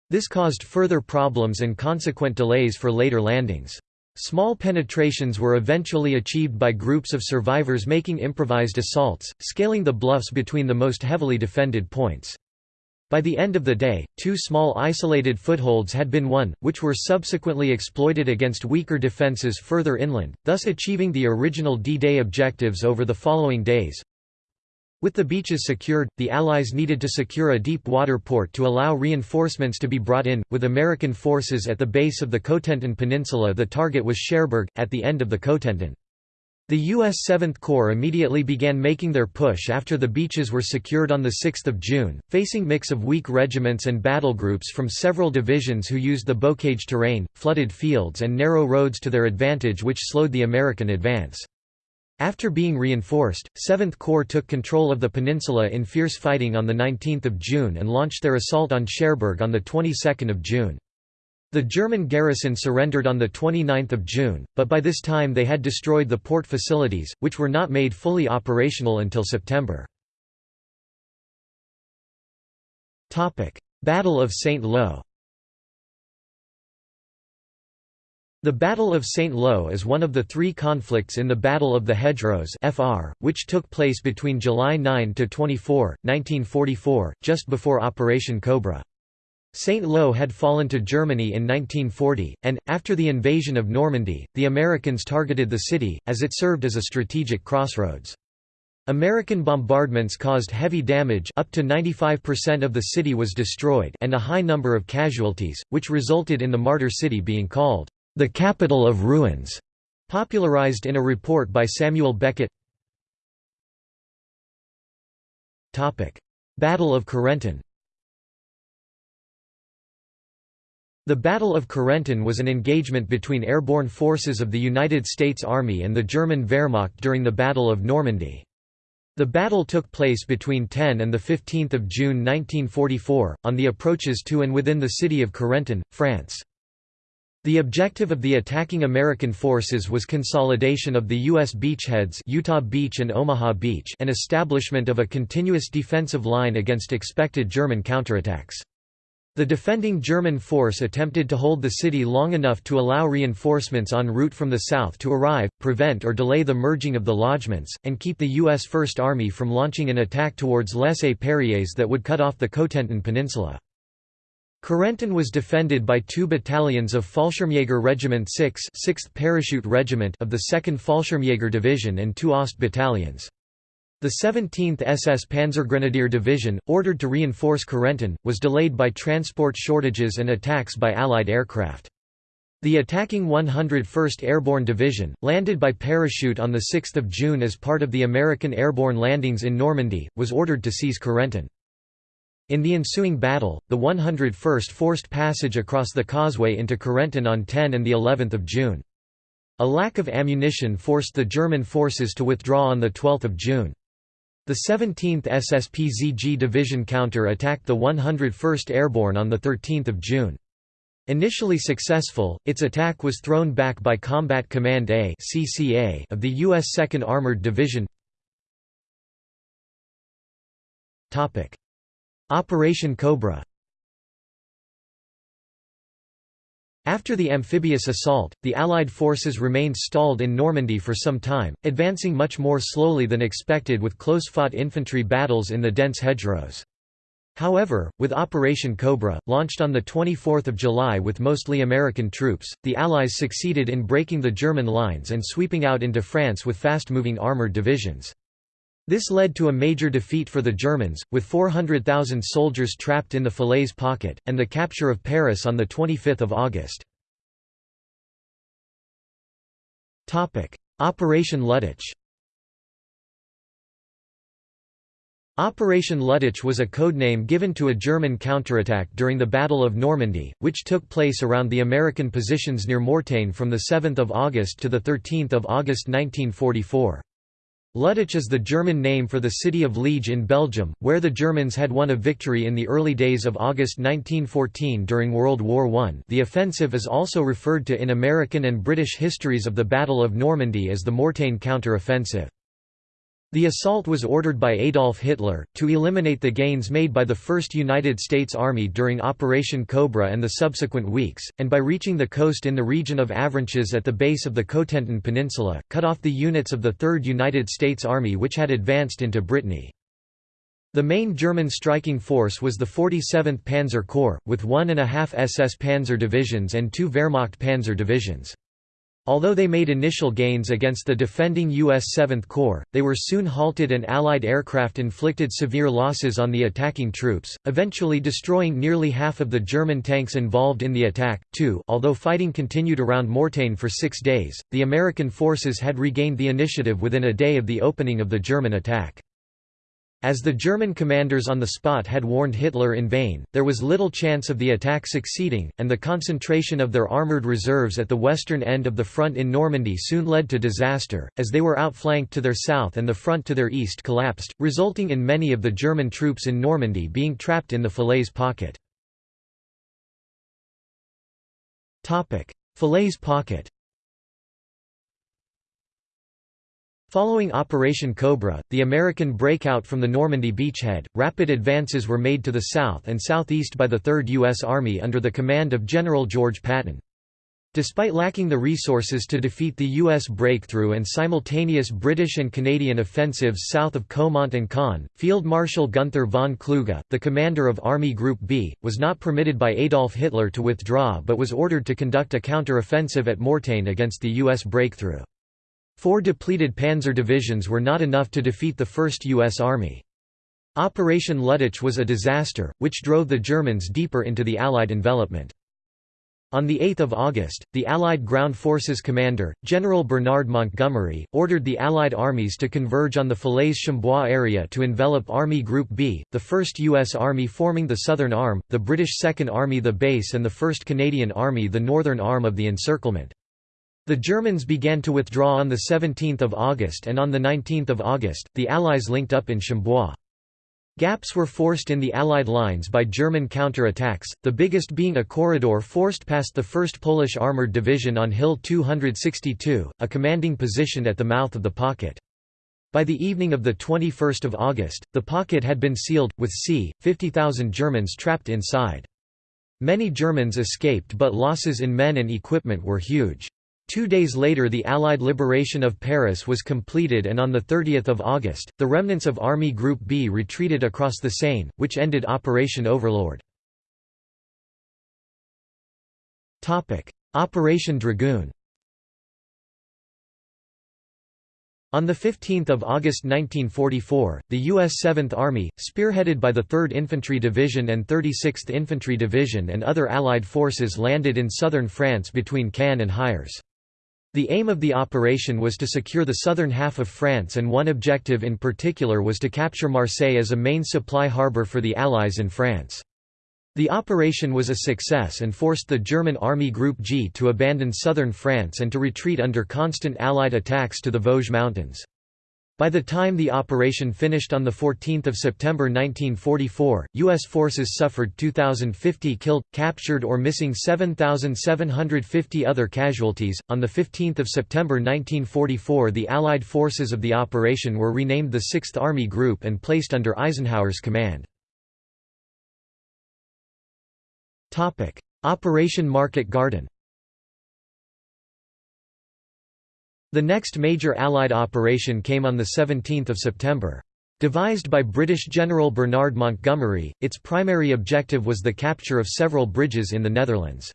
Speaker 1: This caused further problems and consequent delays for later landings. Small penetrations were eventually achieved by groups of survivors making improvised assaults, scaling the bluffs between the most heavily defended points. By the end of the day, two small isolated footholds had been won, which were subsequently exploited against weaker defences further inland, thus achieving the original D-Day objectives over the following days. With the beaches secured, the Allies needed to secure a deep water port to allow reinforcements to be brought in, with American forces at the base of the Cotentin Peninsula the target was Cherbourg, at the end of the Cotentin. The U.S. 7th Corps immediately began making their push after the beaches were secured on 6 June, facing mix of weak regiments and battle groups from several divisions who used the bocage terrain, flooded fields and narrow roads to their advantage which slowed the American advance. After being reinforced, 7th Corps took control of the peninsula in fierce fighting on 19 June and launched their assault on Cherbourg on the 22nd of June. The German garrison surrendered on 29 June, but by this time they had destroyed the port facilities, which were not made fully operational until September. Battle of St. Lo The Battle of St. Lo is one of the three conflicts in the Battle of the Hedgerows FR, which took place between July 9–24, 1944, just before Operation Cobra. St. Lo had fallen to Germany in 1940, and, after the invasion of Normandy, the Americans targeted the city, as it served as a strategic crossroads. American bombardments caused heavy damage up to 95% of the city was destroyed and a high number of casualties, which resulted in the martyr city being called, "...the capital of ruins", popularized in a report by Samuel Beckett Battle of Carentan The Battle of Carentan was an engagement between airborne forces of the United States Army and the German Wehrmacht during the Battle of Normandy. The battle took place between 10 and 15 June 1944, on the approaches to and within the city of Carentan, France. The objective of the attacking American forces was consolidation of the U.S. beachheads Utah Beach and Omaha Beach and establishment of a continuous defensive line against expected German counterattacks. The defending German force attempted to hold the city long enough to allow reinforcements en route from the south to arrive, prevent or delay the merging of the lodgements, and keep the U.S. First Army from launching an attack towards Les Perriers that would cut off the Cotentin Peninsula. Carentan was defended by two battalions of Fallschirmjäger Regiment 6 6th Parachute Regiment of the 2nd Fallschirmjäger Division and two Ost battalions. The 17th SS Panzergrenadier Division, ordered to reinforce Carentan, was delayed by transport shortages and attacks by Allied aircraft. The attacking 101st Airborne Division, landed by parachute on 6 June as part of the American airborne landings in Normandy, was ordered to seize Carentan. In the ensuing battle, the 101st forced passage across the causeway into Carentan on 10 and of June. A lack of ammunition forced the German forces to withdraw on 12 June. The 17th SSPZG Division counter-attacked the 101st Airborne on 13 June. Initially successful, its attack was thrown back by Combat Command A of the U.S. 2nd Armored Division. Operation Cobra After the amphibious assault, the Allied forces remained stalled in Normandy for some time, advancing much more slowly than expected with close-fought infantry battles in the dense hedgerows. However, with Operation Cobra, launched on 24 July with mostly American troops, the Allies succeeded in breaking the German lines and sweeping out into France with fast-moving armoured divisions. This led to a major defeat for the Germans, with 400,000 soldiers trapped in the Falaise pocket, and the capture of Paris on 25 August. Operation Luttich Operation Luttich was a codename given to a German counterattack during the Battle of Normandy, which took place around the American positions near Mortain from 7 August to 13 August 1944. Luttich is the German name for the city of Liege in Belgium, where the Germans had won a victory in the early days of August 1914 during World War I. The offensive is also referred to in American and British histories of the Battle of Normandy as the Mortain counter-offensive. The assault was ordered by Adolf Hitler, to eliminate the gains made by the 1st United States Army during Operation Cobra and the subsequent weeks, and by reaching the coast in the region of Avranches at the base of the Cotentin Peninsula, cut off the units of the 3rd United States Army which had advanced into Brittany. The main German striking force was the 47th Panzer Corps, with one and a half SS Panzer divisions and two Wehrmacht Panzer divisions. Although they made initial gains against the defending U.S. 7th Corps, they were soon halted and Allied aircraft inflicted severe losses on the attacking troops, eventually destroying nearly half of the German tanks involved in the attack. Too, although fighting continued around Mortain for six days, the American forces had regained the initiative within a day of the opening of the German attack. As the German commanders on the spot had warned Hitler in vain, there was little chance of the attack succeeding, and the concentration of their armoured reserves at the western end of the front in Normandy soon led to disaster, as they were outflanked to their south and the front to their east collapsed, resulting in many of the German troops in Normandy being trapped in the Falaise pocket. Falaise pocket Following Operation Cobra, the American breakout from the Normandy beachhead, rapid advances were made to the south and southeast by the 3rd U.S. Army under the command of General George Patton. Despite lacking the resources to defeat the U.S. breakthrough and simultaneous British and Canadian offensives south of Caumont and Caen, Field Marshal Gunther von Kluge, the commander of Army Group B, was not permitted by Adolf Hitler to withdraw but was ordered to conduct a counter-offensive at Mortain against the U.S. breakthrough. Four depleted panzer divisions were not enough to defeat the 1st U.S. Army. Operation Luttich was a disaster, which drove the Germans deeper into the Allied envelopment. On 8 August, the Allied Ground Forces commander, General Bernard Montgomery, ordered the Allied armies to converge on the Falaise-Chambois area to envelop Army Group B, the 1st U.S. Army forming the southern arm, the British Second Army the base and the 1st Canadian Army the northern arm of the encirclement. The Germans began to withdraw on 17 August and on 19 August, the Allies linked up in Chambois. Gaps were forced in the Allied lines by German counter-attacks, the biggest being a corridor forced past the 1st Polish Armoured Division on Hill 262, a commanding position at the mouth of the pocket. By the evening of 21 August, the pocket had been sealed, with c. 50,000 Germans trapped inside. Many Germans escaped but losses in men and equipment were huge. Two days later the Allied liberation of Paris was completed and on 30 August, the remnants of Army Group B retreated across the Seine, which ended Operation Overlord. Operation Dragoon On 15 August 1944, the U.S. 7th Army, spearheaded by the 3rd Infantry Division and 36th Infantry Division and other Allied forces landed in southern France between Cannes and Hyères. The aim of the operation was to secure the southern half of France and one objective in particular was to capture Marseille as a main supply harbour for the Allies in France. The operation was a success and forced the German Army Group G to abandon southern France and to retreat under constant Allied attacks to the Vosges Mountains. By the time the operation finished on 14 September 1944, U.S. forces suffered 2,050 killed, captured or missing 7,750 other casualties. On 15 September 1944 the Allied forces of the operation were renamed the 6th Army Group and placed under Eisenhower's command. Operation Market Garden The next major Allied operation came on 17 September. Devised by British General Bernard Montgomery, its primary objective was the capture of several bridges in the Netherlands.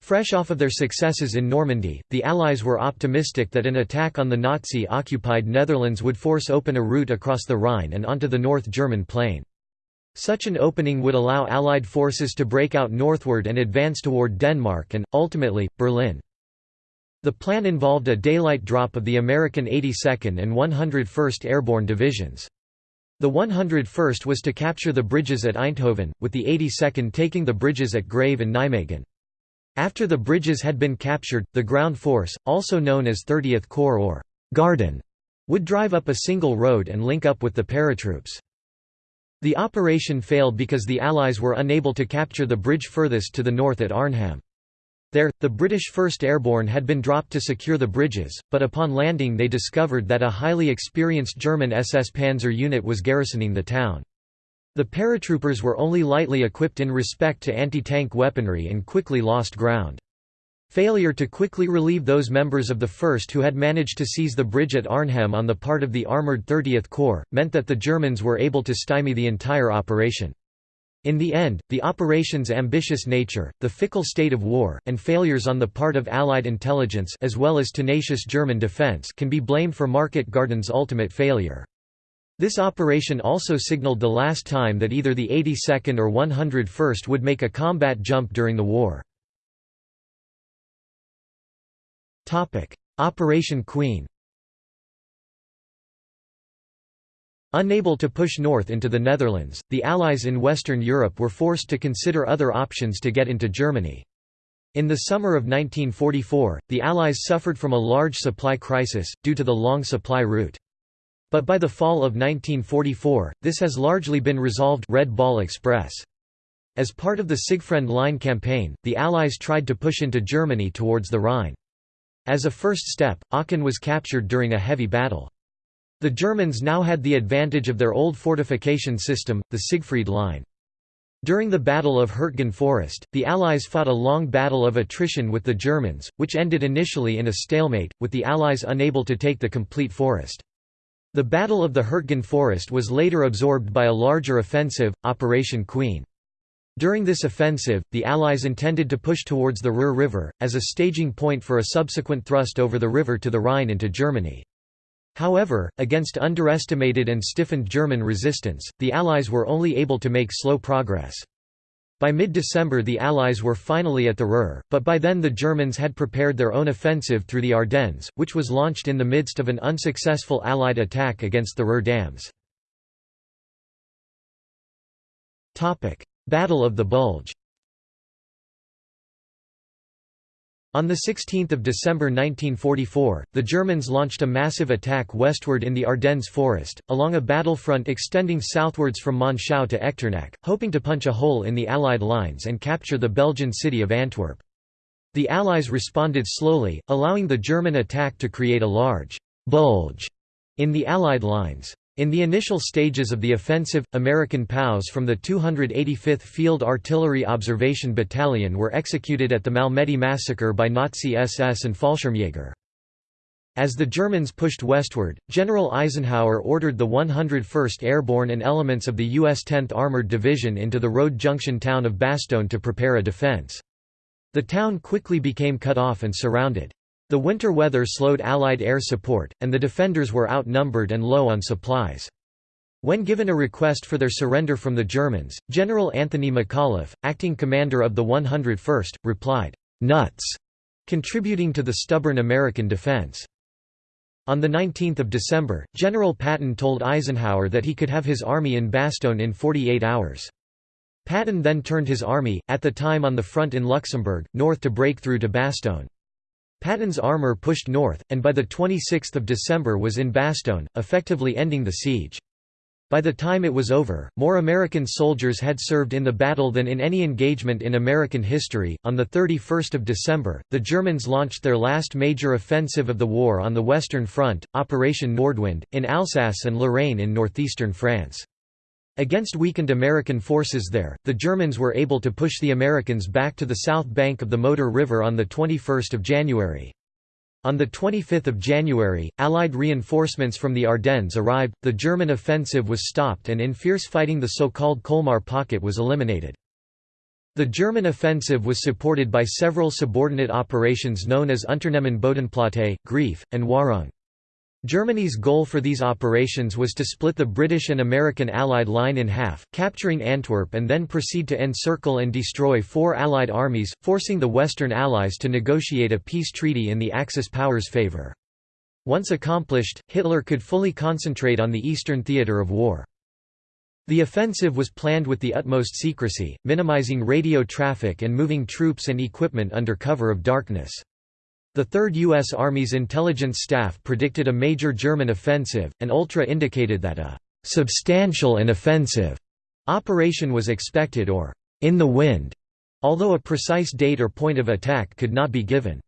Speaker 1: Fresh off of their successes in Normandy, the Allies were optimistic that an attack on the Nazi-occupied Netherlands would force open a route across the Rhine and onto the North German plain. Such an opening would allow Allied forces to break out northward and advance toward Denmark and, ultimately, Berlin. The plan involved a daylight drop of the American 82nd and 101st Airborne Divisions. The 101st was to capture the bridges at Eindhoven, with the 82nd taking the bridges at Grave and Nijmegen. After the bridges had been captured, the ground force, also known as 30th Corps or Garden, would drive up a single road and link up with the paratroops. The operation failed because the Allies were unable to capture the bridge furthest to the north at Arnhem. There, the British 1st Airborne had been dropped to secure the bridges, but upon landing they discovered that a highly experienced German SS Panzer unit was garrisoning the town. The paratroopers were only lightly equipped in respect to anti-tank weaponry and quickly lost ground. Failure to quickly relieve those members of the 1st who had managed to seize the bridge at Arnhem on the part of the armoured 30th Corps, meant that the Germans were able to stymie the entire operation. In the end, the operation's ambitious nature, the fickle state of war, and failures on the part of Allied intelligence as well as tenacious German defense can be blamed for Market Garden's ultimate failure. This operation also signaled the last time that either the 82nd or 101st would make a combat jump during the war. Operation Queen Unable to push north into the Netherlands, the Allies in Western Europe were forced to consider other options to get into Germany. In the summer of 1944, the Allies suffered from a large supply crisis, due to the long supply route. But by the fall of 1944, this has largely been resolved Red Ball Express. As part of the Siegfried Line campaign, the Allies tried to push into Germany towards the Rhine. As a first step, Aachen was captured during a heavy battle. The Germans now had the advantage of their old fortification system, the Siegfried Line. During the Battle of Hurtgen Forest, the Allies fought a long battle of attrition with the Germans, which ended initially in a stalemate, with the Allies unable to take the complete forest. The Battle of the Hurtgen Forest was later absorbed by a larger offensive, Operation Queen. During this offensive, the Allies intended to push towards the Ruhr River, as a staging point for a subsequent thrust over the river to the Rhine into Germany. However, against underestimated and stiffened German resistance, the Allies were only able to make slow progress. By mid-December the Allies were finally at the Ruhr, but by then the Germans had prepared their own offensive through the Ardennes, which was launched in the midst of an unsuccessful Allied attack against the Ruhr dams. Battle of the Bulge On 16 December 1944, the Germans launched a massive attack westward in the Ardennes forest, along a battlefront extending southwards from Monschau to Echternach, hoping to punch a hole in the Allied lines and capture the Belgian city of Antwerp. The Allies responded slowly, allowing the German attack to create a large «bulge» in the Allied lines. In the initial stages of the offensive, American POWs from the 285th Field Artillery Observation Battalion were executed at the Malmedy massacre by Nazi SS and Fallschirmjäger. As the Germans pushed westward, General Eisenhower ordered the 101st Airborne and elements of the U.S. 10th Armored Division into the road junction town of Bastogne to prepare a defense. The town quickly became cut off and surrounded. The winter weather slowed Allied air support, and the defenders were outnumbered and low on supplies. When given a request for their surrender from the Germans, General Anthony McAuliffe, acting commander of the 101st, replied, "'Nuts!' contributing to the stubborn American defense. On 19 December, General Patton told Eisenhower that he could have his army in Bastogne in 48 hours. Patton then turned his army, at the time on the front in Luxembourg, north to break through to Bastogne. Patton's armour pushed north, and by 26 December was in Bastogne, effectively ending the siege. By the time it was over, more American soldiers had served in the battle than in any engagement in American history. On the 31st of December, the Germans launched their last major offensive of the war on the Western Front, Operation Nordwind, in Alsace and Lorraine in northeastern France. Against weakened American forces there, the Germans were able to push the Americans back to the south bank of the Moder River on 21 January. On 25 January, Allied reinforcements from the Ardennes arrived, the German offensive was stopped and in fierce fighting the so-called Colmar Pocket was eliminated. The German offensive was supported by several subordinate operations known as Unternehmen Bodenplatte, Greif, and Währung. Germany's goal for these operations was to split the British and American Allied line in half, capturing Antwerp and then proceed to encircle and destroy four Allied armies, forcing the Western Allies to negotiate a peace treaty in the Axis powers' favor. Once accomplished, Hitler could fully concentrate on the eastern theatre of war. The offensive was planned with the utmost secrecy, minimizing radio traffic and moving troops and equipment under cover of darkness. The Third U.S. Army's intelligence staff predicted a major German offensive, and Ultra indicated that a «substantial and offensive» operation was expected or «in the wind», although a precise date or point of attack could not be given.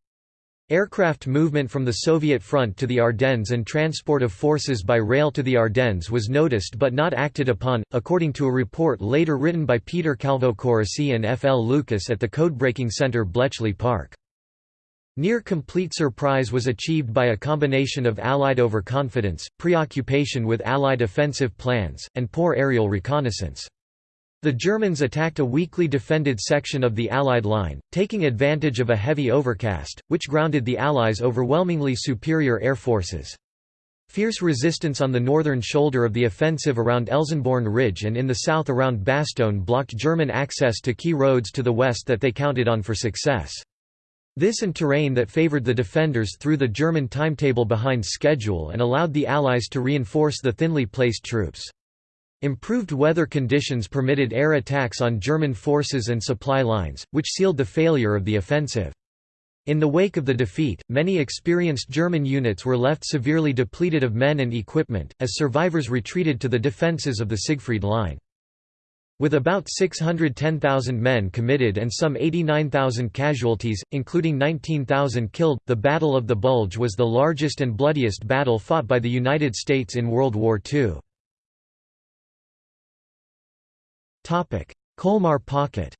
Speaker 1: Aircraft movement from the Soviet front to the Ardennes and transport of forces by rail to the Ardennes was noticed but not acted upon, according to a report later written by Peter Calvocoressi and F. L. Lucas at the Codebreaking Center Bletchley Park. Near complete surprise was achieved by a combination of Allied overconfidence, preoccupation with Allied offensive plans, and poor aerial reconnaissance. The Germans attacked a weakly defended section of the Allied line, taking advantage of a heavy overcast, which grounded the Allies' overwhelmingly superior air forces. Fierce resistance on the northern shoulder of the offensive around Elsenborn Ridge and in the south around Bastogne blocked German access to key roads to the west that they counted on for success. This and terrain that favored the defenders threw the German timetable behind schedule and allowed the Allies to reinforce the thinly placed troops. Improved weather conditions permitted air attacks on German forces and supply lines, which sealed the failure of the offensive. In the wake of the defeat, many experienced German units were left severely depleted of men and equipment, as survivors retreated to the defences of the Siegfried Line. With about 610,000 men committed and some 89,000 casualties, including 19,000 killed, the Battle of the Bulge was the largest and bloodiest battle fought by the United States in World War II. Colmar Pocket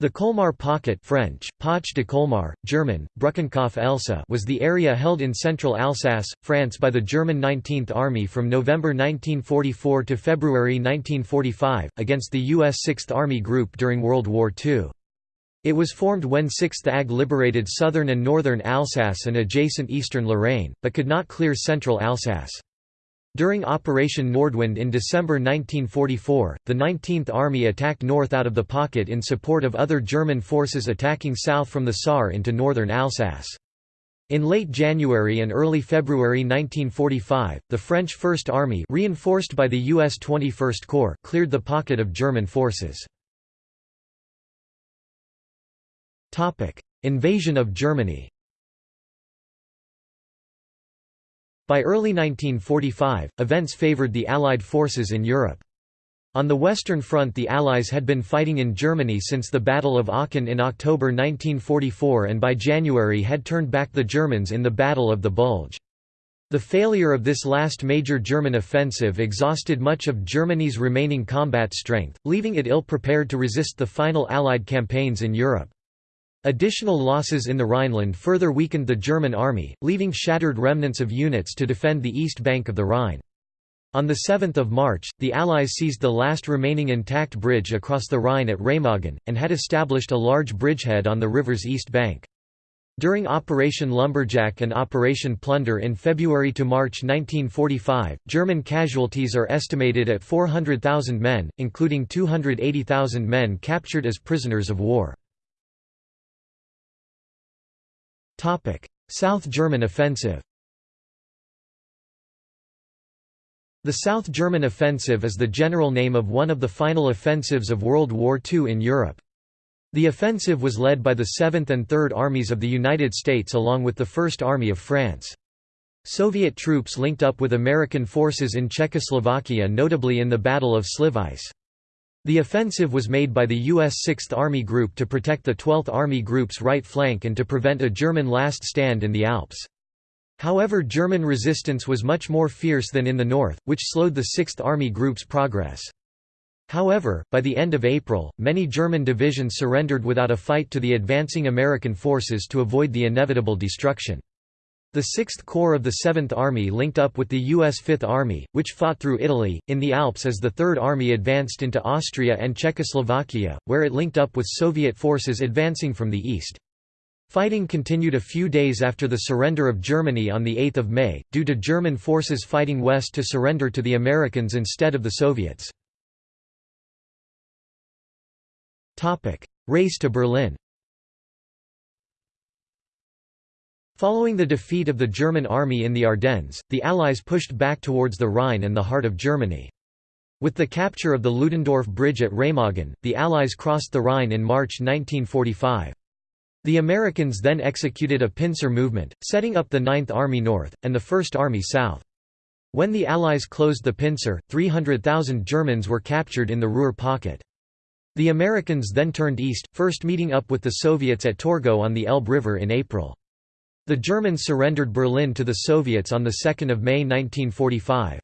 Speaker 1: The Colmar Pocket French, Poche de Colmar, German, Brückenkopf Elsass was the area held in central Alsace, France by the German 19th Army from November 1944 to February 1945, against the U.S. 6th Army Group during World War II. It was formed when 6th AG liberated southern and northern Alsace and adjacent eastern Lorraine, but could not clear central Alsace. During Operation Nordwind in December 1944, the 19th Army attacked north out of the pocket in support of other German forces attacking south from the Saar into northern Alsace. In late January and early February 1945, the French First Army reinforced by the U.S. 21st Corps cleared the pocket of German forces. Invasion of Germany By early 1945, events favored the Allied forces in Europe. On the Western Front the Allies had been fighting in Germany since the Battle of Aachen in October 1944 and by January had turned back the Germans in the Battle of the Bulge. The failure of this last major German offensive exhausted much of Germany's remaining combat strength, leaving it ill-prepared to resist the final Allied campaigns in Europe. Additional losses in the Rhineland further weakened the German army, leaving shattered remnants of units to defend the east bank of the Rhine. On 7 March, the Allies seized the last remaining intact bridge across the Rhine at Remagen, and had established a large bridgehead on the river's east bank. During Operation Lumberjack and Operation Plunder in February to March 1945, German casualties are estimated at 400,000 men, including 280,000 men captured as prisoners of war. South German offensive The South German Offensive is the general name of one of the final offensives of World War II in Europe. The offensive was led by the 7th and 3rd Armies of the United States along with the 1st Army of France. Soviet troops linked up with American forces in Czechoslovakia notably in the Battle of Slivice. The offensive was made by the U.S. 6th Army Group to protect the 12th Army Group's right flank and to prevent a German last stand in the Alps. However German resistance was much more fierce than in the north, which slowed the 6th Army Group's progress. However, by the end of April, many German divisions surrendered without a fight to the advancing American forces to avoid the inevitable destruction. The 6th Corps of the 7th Army linked up with the U.S. 5th Army, which fought through Italy, in the Alps as the 3rd Army advanced into Austria and Czechoslovakia, where it linked up with Soviet forces advancing from the east. Fighting continued a few days after the surrender of Germany on 8 May, due to German forces fighting west to surrender to the Americans instead of the Soviets. Race to Berlin Following the defeat of the German army in the Ardennes, the Allies pushed back towards the Rhine and the heart of Germany. With the capture of the Ludendorff Bridge at Remagen, the Allies crossed the Rhine in March 1945. The Americans then executed a pincer movement, setting up the Ninth Army North, and the First Army South. When the Allies closed the pincer, 300,000 Germans were captured in the Ruhr pocket. The Americans then turned east, first meeting up with the Soviets at Torgau on the Elbe River in April. The Germans surrendered Berlin to the Soviets on 2 May 1945.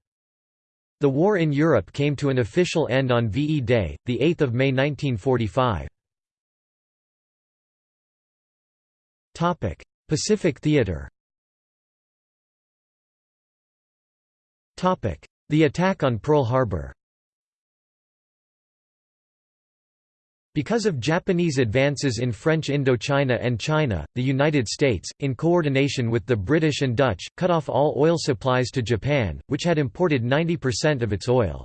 Speaker 1: The war in Europe came to an official end on VE Day, 8 May 1945. Pacific Theater The attack on Pearl Harbor Because of Japanese advances in French Indochina and China, the United States, in coordination with the British and Dutch, cut off all oil supplies to Japan, which had imported 90% of its oil.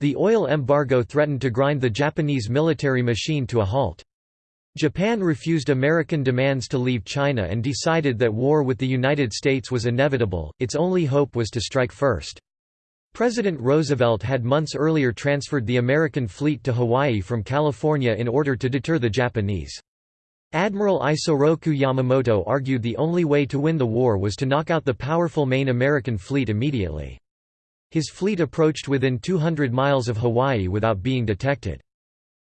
Speaker 1: The oil embargo threatened to grind the Japanese military machine to a halt. Japan refused American demands to leave China and decided that war with the United States was inevitable, its only hope was to strike first. President Roosevelt had months earlier transferred the American fleet to Hawaii from California in order to deter the Japanese. Admiral Isoroku Yamamoto argued the only way to win the war was to knock out the powerful main American fleet immediately. His fleet approached within 200 miles of Hawaii without being detected.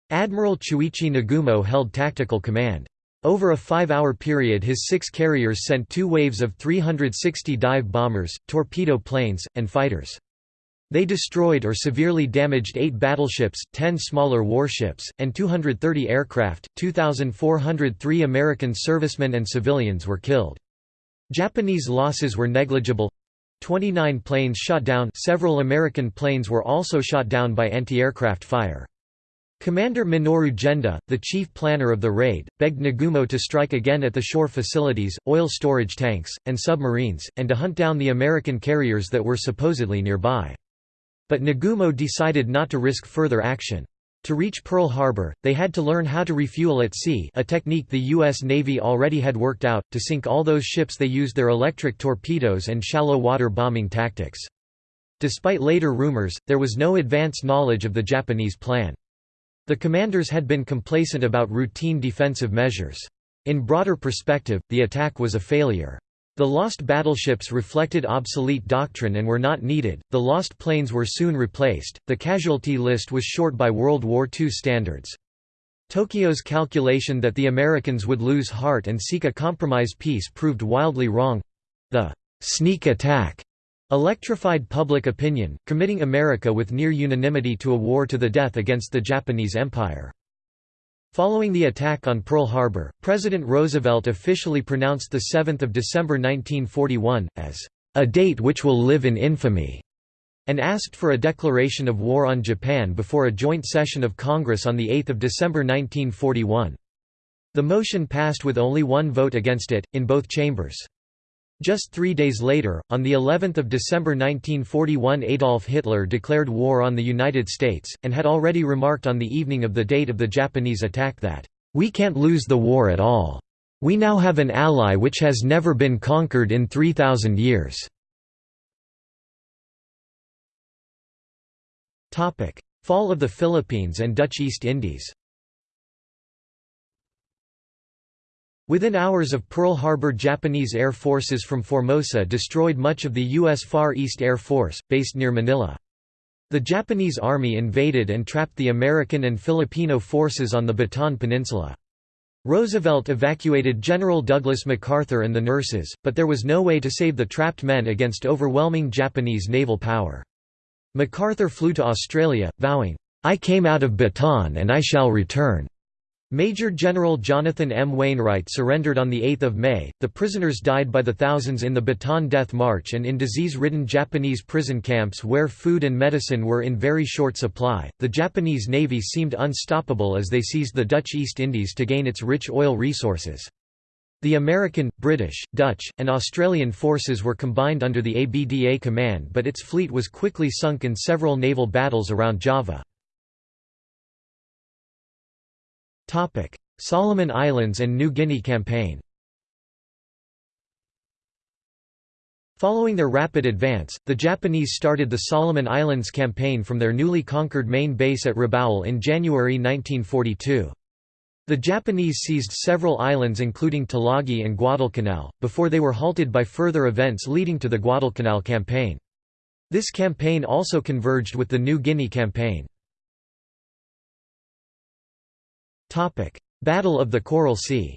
Speaker 1: Admiral Chuichi Nagumo held tactical command. Over a five-hour period his six carriers sent two waves of 360 dive bombers, torpedo planes, and fighters. They destroyed or severely damaged eight battleships, 10 smaller warships, and 230 aircraft. 2,403 American servicemen and civilians were killed. Japanese losses were negligible 29 planes shot down several American planes were also shot down by anti-aircraft fire. Commander Minoru Genda, the chief planner of the raid, begged Nagumo to strike again at the shore facilities, oil storage tanks, and submarines, and to hunt down the American carriers that were supposedly nearby. But Nagumo decided not to risk further action. To reach Pearl Harbor, they had to learn how to refuel at sea a technique the U.S. Navy already had worked out. To sink all those ships they used their electric torpedoes and shallow water bombing tactics. Despite later rumors, there was no advance knowledge of the Japanese plan. The commanders had been complacent about routine defensive measures. In broader perspective, the attack was a failure. The lost battleships reflected obsolete doctrine and were not needed, the lost planes were soon replaced, the casualty list was short by World War II standards. Tokyo's calculation that the Americans would lose heart and seek a compromise peace proved wildly wrong. The «sneak attack» electrified public opinion, committing America with near unanimity to a war to the death against the Japanese Empire. Following the attack on Pearl Harbor, President Roosevelt officially pronounced 7 December 1941, as, "...a date which will live in infamy." and asked for a declaration of war on Japan before a joint session of Congress on 8 December 1941. The motion passed with only one vote against it, in both chambers. Just three days later, on the 11th of December 1941 Adolf Hitler declared war on the United States, and had already remarked on the evening of the date of the Japanese attack that, "...we can't lose the war at all. We now have an ally which has never been conquered in 3,000 years." Fall of the Philippines and Dutch East Indies Within hours of Pearl Harbor Japanese air forces from Formosa destroyed much of the U.S. Far East Air Force, based near Manila. The Japanese army invaded and trapped the American and Filipino forces on the Bataan Peninsula. Roosevelt evacuated General Douglas MacArthur and the nurses, but there was no way to save the trapped men against overwhelming Japanese naval power. MacArthur flew to Australia, vowing, "'I came out of Bataan and I shall return. Major General Jonathan M. Wainwright surrendered on 8 May. The prisoners died by the thousands in the Bataan Death March and in disease ridden Japanese prison camps where food and medicine were in very short supply. The Japanese Navy seemed unstoppable as they seized the Dutch East Indies to gain its rich oil resources. The American, British, Dutch, and Australian forces were combined under the ABDA command, but its fleet was quickly sunk in several naval battles around Java. Solomon Islands and New Guinea campaign Following their rapid advance, the Japanese started the Solomon Islands campaign from their newly conquered main base at Rabaul in January 1942. The Japanese seized several islands including Tulagi and Guadalcanal, before they were halted by further events leading to the Guadalcanal campaign. This campaign also converged with the New Guinea campaign. Battle of the Coral Sea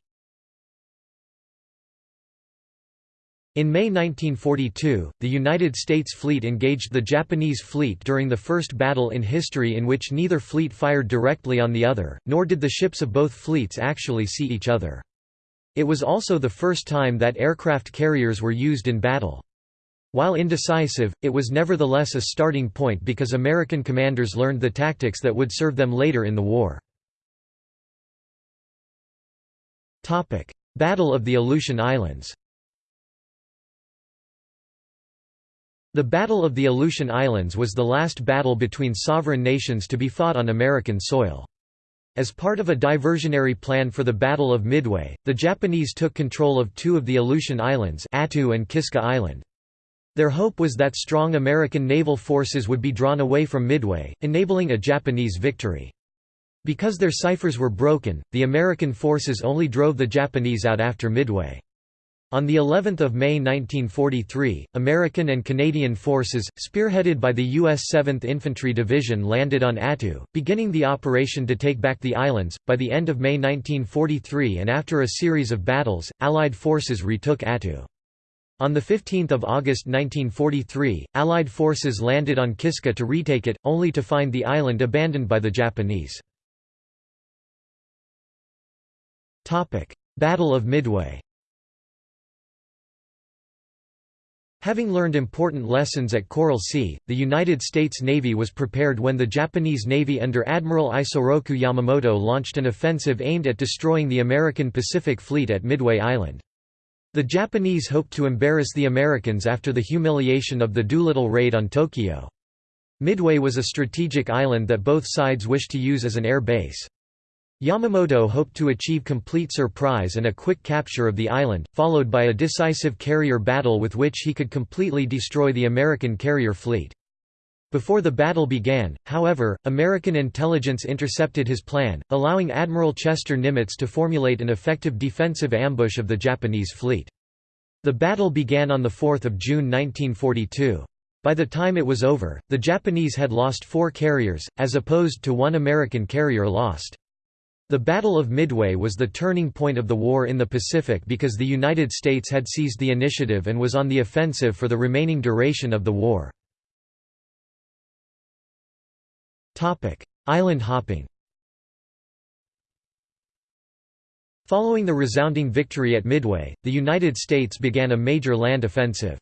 Speaker 1: In May 1942, the United States fleet engaged the Japanese fleet during the first battle in history in which neither fleet fired directly on the other, nor did the ships of both fleets actually see each other. It was also the first time that aircraft carriers were used in battle. While indecisive, it was nevertheless a starting point because American commanders learned the tactics that would serve them later in the war. Battle of the Aleutian Islands The Battle of the Aleutian Islands was the last battle between sovereign nations to be fought on American soil. As part of a diversionary plan for the Battle of Midway, the Japanese took control of two of the Aleutian Islands Attu and Kiska Island. Their hope was that strong American naval forces would be drawn away from Midway, enabling a Japanese victory. Because their ciphers were broken, the American forces only drove the Japanese out after Midway. On the 11th of May 1943, American and Canadian forces, spearheaded by the U.S. 7th Infantry Division landed on Attu, beginning the operation to take back the islands. By the end of May 1943 and after a series of battles, Allied forces retook Attu. On 15 August 1943, Allied forces landed on Kiska to retake it, only to find the island abandoned by the Japanese. Battle of Midway Having learned important lessons at Coral Sea, the United States Navy was prepared when the Japanese Navy under Admiral Isoroku Yamamoto launched an offensive aimed at destroying the American Pacific Fleet at Midway Island. The Japanese hoped to embarrass the Americans after the humiliation of the Doolittle raid on Tokyo. Midway was a strategic island that both sides wished to use as an air base. Yamamoto hoped to achieve complete surprise and a quick capture of the island, followed by a decisive carrier battle with which he could completely destroy the American carrier fleet. Before the battle began, however, American intelligence intercepted his plan, allowing Admiral Chester Nimitz to formulate an effective defensive ambush of the Japanese fleet. The battle began on 4 June 1942. By the time it was over, the Japanese had lost four carriers, as opposed to one American carrier lost. The Battle of Midway was the turning point of the war in the Pacific because the United States had seized the initiative and was on the offensive for the remaining duration of the war. Island hopping Following the resounding victory at Midway, the United States began a major land offensive.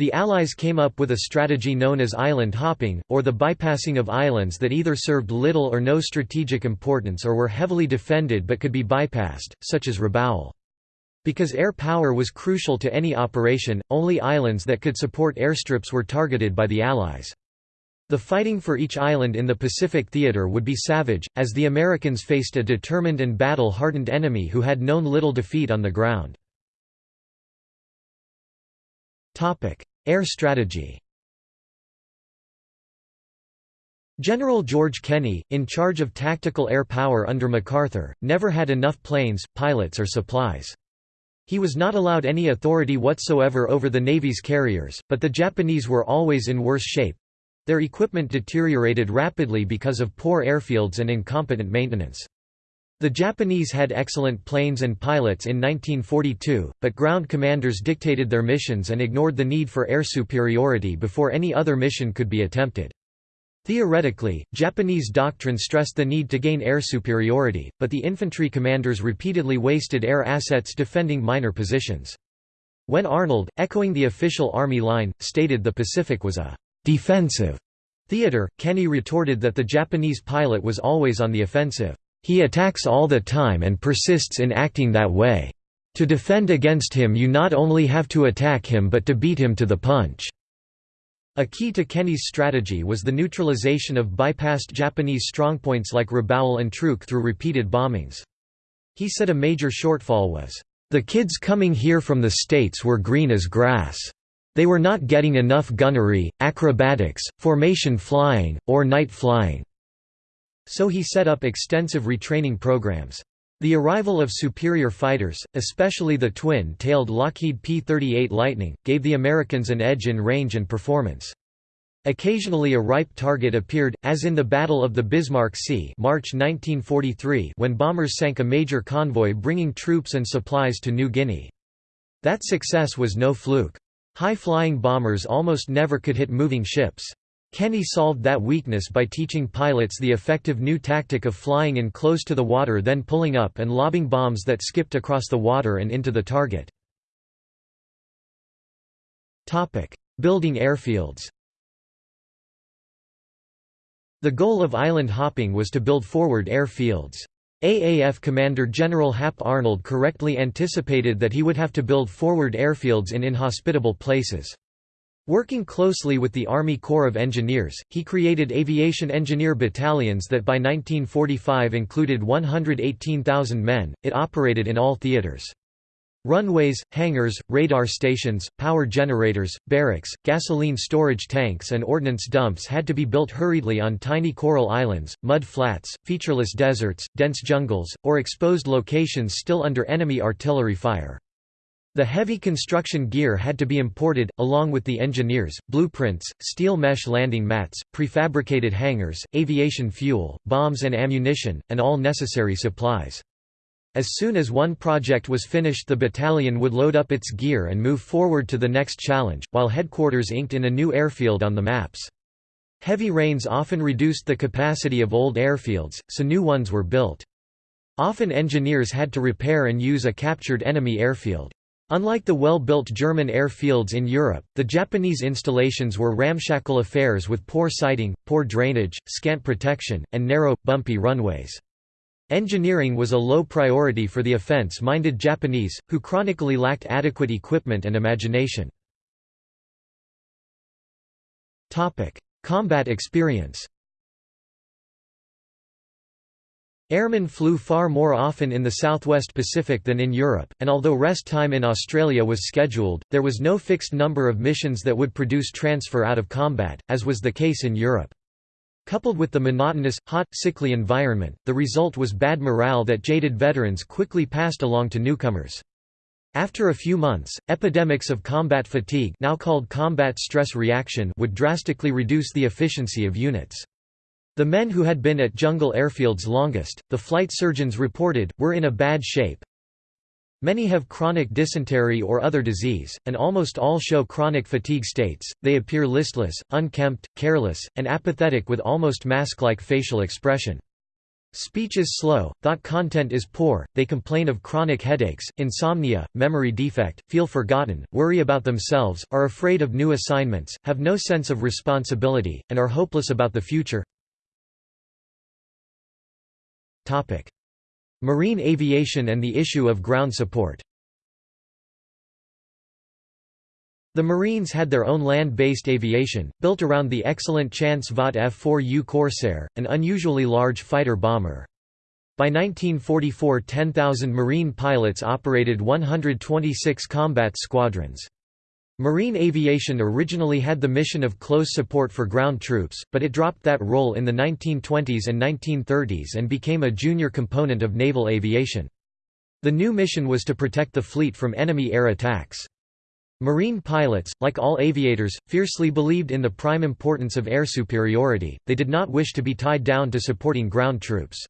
Speaker 1: The Allies came up with a strategy known as island hopping, or the bypassing of islands that either served little or no strategic importance or were heavily defended but could be bypassed, such as Rabaul. Because air power was crucial to any operation, only islands that could support airstrips were targeted by the Allies. The fighting for each island in the Pacific theater would be savage, as the Americans faced a determined and battle-hardened enemy who had known little defeat on the ground. Air strategy General George Kenney, in charge of tactical air power under MacArthur, never had enough planes, pilots or supplies. He was not allowed any authority whatsoever over the Navy's carriers, but the Japanese were always in worse shape. Their equipment deteriorated rapidly because of poor airfields and incompetent maintenance. The Japanese had excellent planes and pilots in 1942, but ground commanders dictated their missions and ignored the need for air superiority before any other mission could be attempted. Theoretically, Japanese doctrine stressed the need to gain air superiority, but the infantry commanders repeatedly wasted air assets defending minor positions. When Arnold, echoing the official Army line, stated the Pacific was a «defensive» theater, Kenney retorted that the Japanese pilot was always on the offensive. He attacks all the time and persists in acting that way. To defend against him you not only have to attack him but to beat him to the punch." A key to Kenney's strategy was the neutralization of bypassed Japanese strongpoints like Rabaul and Truk through repeated bombings. He said a major shortfall was, "...the kids coming here from the States were green as grass. They were not getting enough gunnery, acrobatics, formation flying, or night flying. So he set up extensive retraining programs. The arrival of superior fighters, especially the twin-tailed Lockheed P-38 Lightning, gave the Americans an edge in range and performance. Occasionally a ripe target appeared, as in the Battle of the Bismarck Sea March 1943 when bombers sank a major convoy bringing troops and supplies to New Guinea. That success was no fluke. High-flying bombers almost never could hit moving ships. Kenney solved that weakness by teaching pilots the effective new tactic of flying in close to the water then pulling up and lobbing bombs that skipped across the water and into the target. Building airfields The goal of island hopping was to build forward airfields. AAF Commander General Hap Arnold correctly anticipated that he would have to build forward airfields in inhospitable places. Working closely with the Army Corps of Engineers, he created aviation engineer battalions that by 1945 included 118,000 men. It operated in all theaters. Runways, hangars, radar stations, power generators, barracks, gasoline storage tanks and ordnance dumps had to be built hurriedly on tiny coral islands, mud flats, featureless deserts, dense jungles, or exposed locations still under enemy artillery fire. The heavy construction gear had to be imported, along with the engineers, blueprints, steel mesh landing mats, prefabricated hangars, aviation fuel, bombs and ammunition, and all necessary supplies. As soon as one project was finished the battalion would load up its gear and move forward to the next challenge, while headquarters inked in a new airfield on the maps. Heavy rains often reduced the capacity of old airfields, so new ones were built. Often engineers had to repair and use a captured enemy airfield. Unlike the well-built German airfields in Europe, the Japanese installations were ramshackle affairs with poor siting, poor drainage, scant protection, and narrow, bumpy runways. Engineering was a low priority for the offense-minded Japanese, who chronically lacked adequate equipment and imagination. Combat experience Airmen flew far more often in the southwest Pacific than in Europe, and although rest time in Australia was scheduled, there was no fixed number of missions that would produce transfer out of combat, as was the case in Europe. Coupled with the monotonous, hot, sickly environment, the result was bad morale that jaded veterans quickly passed along to newcomers. After a few months, epidemics of combat fatigue now called combat stress reaction would drastically reduce the efficiency of units. The men who had been at jungle airfields longest, the flight surgeons reported, were in a bad shape. Many have chronic dysentery or other disease, and almost all show chronic fatigue states. They appear listless, unkempt, careless, and apathetic with almost mask like facial expression. Speech is slow, thought content is poor, they complain of chronic headaches, insomnia, memory defect, feel forgotten, worry about themselves, are afraid of new assignments, have no sense of responsibility, and are hopeless about the future. Marine aviation and the issue of ground support The Marines had their own land-based aviation, built around the excellent Chance Vought F-4U Corsair, an unusually large fighter-bomber. By 1944 10,000 Marine pilots operated 126 combat squadrons. Marine aviation originally had the mission of close support for ground troops, but it dropped that role in the 1920s and 1930s and became a junior component of naval aviation. The new mission was to protect the fleet from enemy air attacks. Marine pilots, like all aviators, fiercely believed in the prime importance of air superiority, they did not wish to be tied down to supporting ground troops.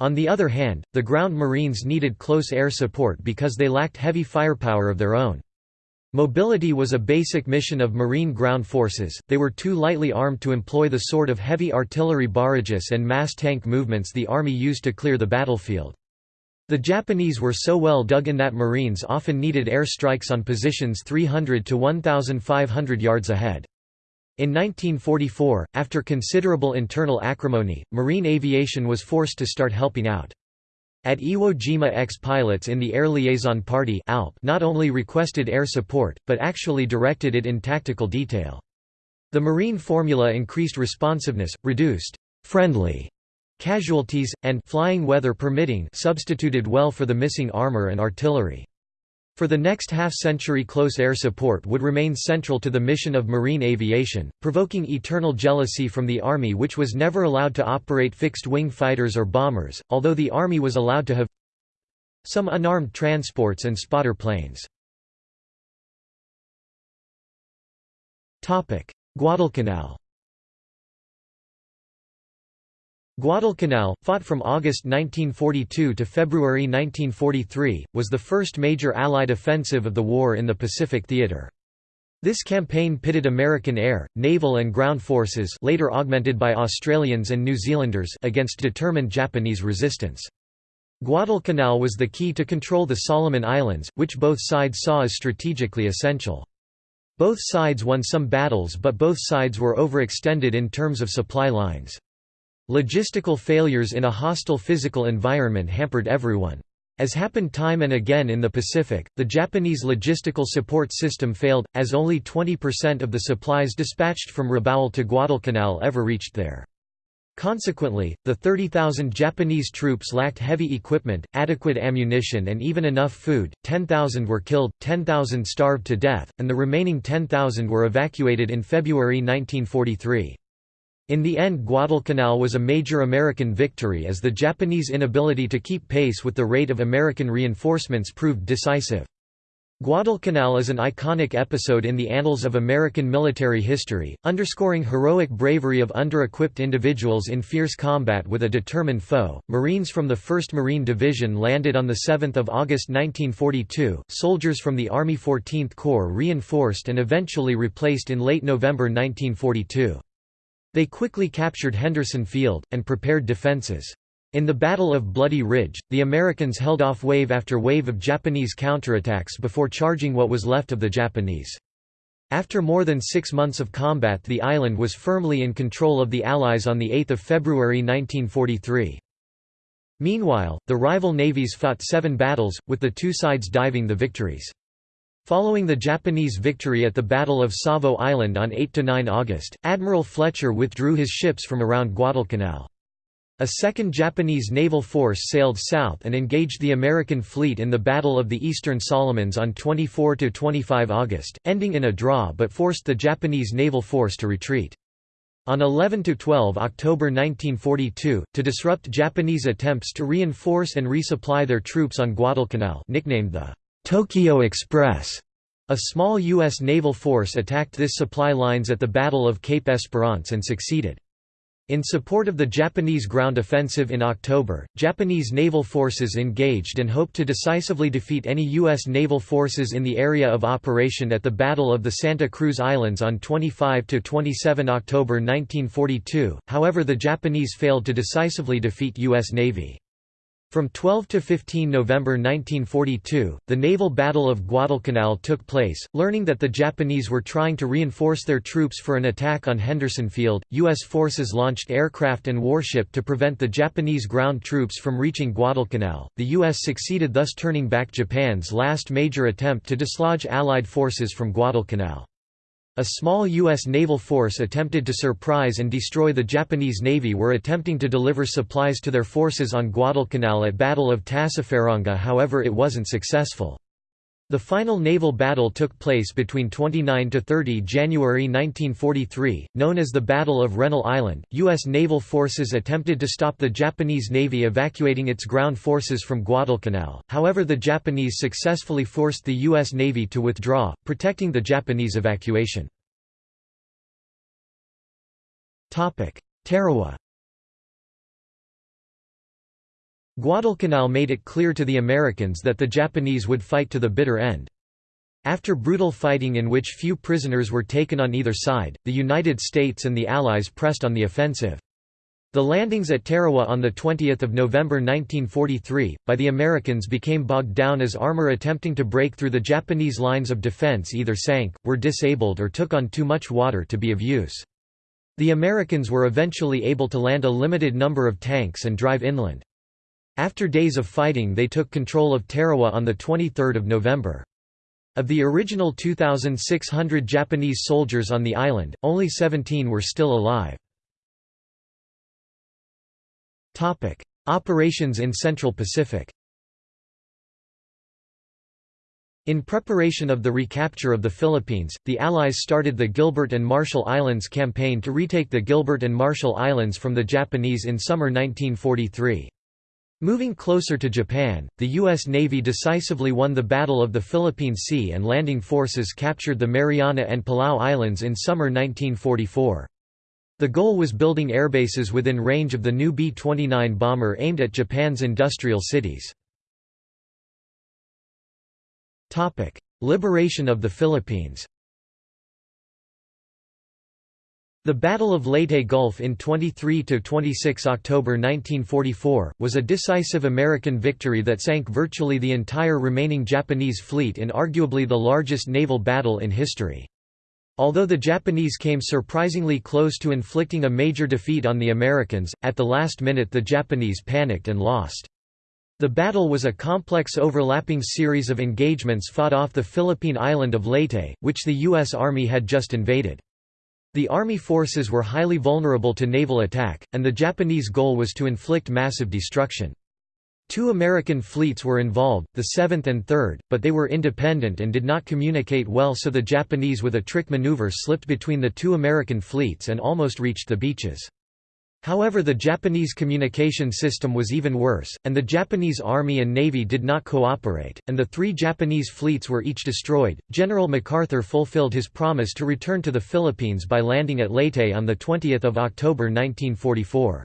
Speaker 1: On the other hand, the ground Marines needed close air support because they lacked heavy firepower of their own. Mobility was a basic mission of Marine ground forces, they were too lightly armed to employ the sort of heavy artillery barrages and mass tank movements the Army used to clear the battlefield. The Japanese were so well dug in that Marines often needed air strikes on positions 300 to 1,500 yards ahead. In 1944, after considerable internal acrimony, Marine aviation was forced to start helping out. At Iwo Jima ex-pilots in the Air Liaison Party not only requested air support, but actually directed it in tactical detail. The Marine formula increased responsiveness, reduced friendly Casualties, and flying weather permitting substituted well for the missing armor and artillery. For the next half-century close air support would remain central to the mission of marine aviation, provoking eternal jealousy from the Army which was never allowed to operate fixed-wing fighters or bombers, although the Army was allowed to have some unarmed transports and spotter planes. Guadalcanal Guadalcanal, fought from August 1942 to February 1943, was the first major Allied offensive of the war in the Pacific theater. This campaign pitted American air, naval and ground forces later augmented by Australians and New Zealanders against determined Japanese resistance. Guadalcanal was the key to control the Solomon Islands, which both sides saw as strategically essential. Both sides won some battles but both sides were overextended in terms of supply lines. Logistical failures in a hostile physical environment hampered everyone. As happened time and again in the Pacific, the Japanese logistical support system failed, as only 20% of the supplies dispatched from Rabaul to Guadalcanal ever reached there. Consequently, the 30,000 Japanese troops lacked heavy equipment, adequate ammunition and even enough food, 10,000 were killed, 10,000 starved to death, and the remaining 10,000 were evacuated in February 1943. In the end Guadalcanal was a major American victory as the Japanese inability to keep pace with the rate of American reinforcements proved decisive. Guadalcanal is an iconic episode in the annals of American military history, underscoring heroic bravery of under-equipped individuals in fierce combat with a determined foe. Marines from the 1st Marine Division landed on the 7th of August 1942. Soldiers from the Army 14th Corps reinforced and eventually replaced in late November 1942. They quickly captured Henderson Field, and prepared defenses. In the Battle of Bloody Ridge, the Americans held off wave after wave of Japanese counterattacks before charging what was left of the Japanese. After more than six months of combat the island was firmly in control of the Allies on 8 February 1943. Meanwhile, the rival navies fought seven battles, with the two sides diving the victories. Following the Japanese victory at the Battle of Savo Island on 8–9 August, Admiral Fletcher withdrew his ships from around Guadalcanal. A second Japanese naval force sailed south and engaged the American fleet in the Battle of the Eastern Solomons on 24–25 August, ending in a draw but forced the Japanese naval force to retreat. On 11–12 October 1942, to disrupt Japanese attempts to reinforce and resupply their troops on Guadalcanal nicknamed the Tokyo Express. A small U.S. naval force attacked this supply lines at the Battle of Cape Esperance and succeeded. In support of the Japanese ground offensive in October, Japanese naval forces engaged and hoped to decisively defeat any U.S. naval forces in the area of operation at the Battle of the Santa Cruz Islands on 25–27 October 1942, however the Japanese failed to decisively defeat U.S. Navy. From 12 to 15 November 1942, the naval Battle of Guadalcanal took place. Learning that the Japanese were trying to reinforce their troops for an attack on Henderson Field, U.S. forces launched aircraft and warship to prevent the Japanese ground troops from reaching Guadalcanal. The U.S. succeeded thus turning back Japan's last major attempt to dislodge Allied forces from Guadalcanal. A small U.S. naval force attempted to surprise and destroy the Japanese Navy were attempting to deliver supplies to their forces on Guadalcanal at Battle of Tassafaronga however it wasn't successful. The final naval battle took place between 29 to 30 January 1943, known as the Battle of Rennell Island. U.S. naval forces attempted to stop the Japanese Navy evacuating its ground forces from Guadalcanal, however, the Japanese successfully forced the U.S. Navy to withdraw, protecting the Japanese evacuation. Topic: Tarawa Guadalcanal made it clear to the Americans that the Japanese would fight to the bitter end. After brutal fighting in which few prisoners were taken on either side, the United States and the Allies pressed on the offensive. The landings at Tarawa on 20 November 1943, by the Americans became bogged down as armor attempting to break through the Japanese lines of defense either sank, were disabled or took on too much water to be of use. The Americans were eventually able to land a limited number of tanks and drive inland. After days of fighting they took control of Tarawa on 23 November. Of the original 2,600 Japanese soldiers on the island, only 17 were still alive. Operations in Central Pacific In preparation of the recapture of the Philippines, the Allies started the Gilbert and Marshall Islands campaign to retake the Gilbert and Marshall Islands from the Japanese in summer 1943. Moving closer to Japan, the U.S. Navy decisively won the Battle of the Philippine Sea and landing forces captured the Mariana and Palau Islands in summer 1944. The goal was building airbases within range of the new B-29 bomber aimed at Japan's industrial cities. Liberation of the Philippines The Battle of Leyte Gulf in 23–26 October 1944, was a decisive American victory that sank virtually the entire remaining Japanese fleet in arguably the largest naval battle in history. Although the Japanese came surprisingly close to inflicting a major defeat on the Americans, at the last minute the Japanese panicked and lost. The battle was a complex overlapping series of engagements fought off the Philippine island of Leyte, which the U.S. Army had just invaded. The Army forces were highly vulnerable to naval attack, and the Japanese goal was to inflict massive destruction. Two American fleets were involved, the 7th and 3rd, but they were independent and did not communicate well so the Japanese with a trick maneuver slipped between the two American fleets and almost reached the beaches. However the Japanese communication system was even worse, and the Japanese Army and Navy did not cooperate, and the three Japanese fleets were each destroyed. General MacArthur fulfilled his promise to return to the Philippines by landing at Leyte on 20 October 1944.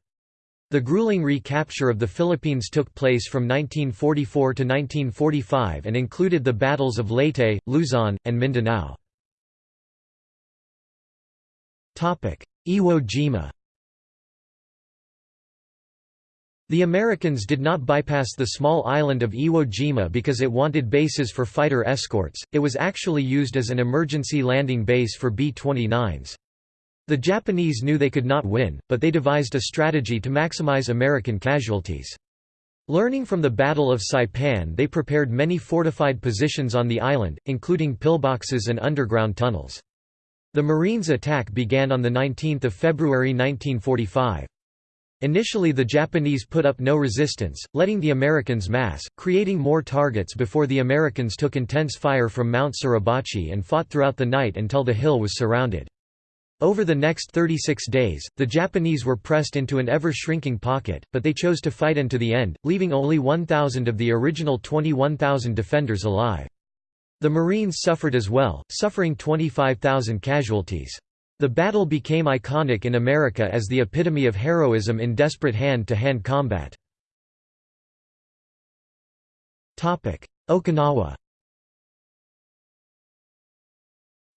Speaker 1: The grueling recapture of the Philippines took place from 1944 to 1945 and included the battles of Leyte, Luzon, and Mindanao. Iwo Jima The Americans did not bypass the small island of Iwo Jima because it wanted bases for fighter escorts, it was actually used as an emergency landing base for B-29s. The Japanese knew they could not win, but they devised a strategy to maximize American casualties. Learning from the Battle of Saipan they prepared many fortified positions on the island, including pillboxes and underground tunnels. The Marines' attack began on 19 February 1945. Initially the Japanese put up no resistance, letting the Americans mass, creating more targets before the Americans took intense fire from Mount Suribachi and fought throughout the night until the hill was surrounded. Over the next 36 days, the Japanese were pressed into an ever-shrinking pocket, but they chose to fight unto the end, leaving only 1,000 of the original 21,000 defenders alive. The Marines suffered as well, suffering 25,000 casualties. The battle became iconic in America as the epitome of heroism in desperate hand-to-hand -hand combat. Okinawa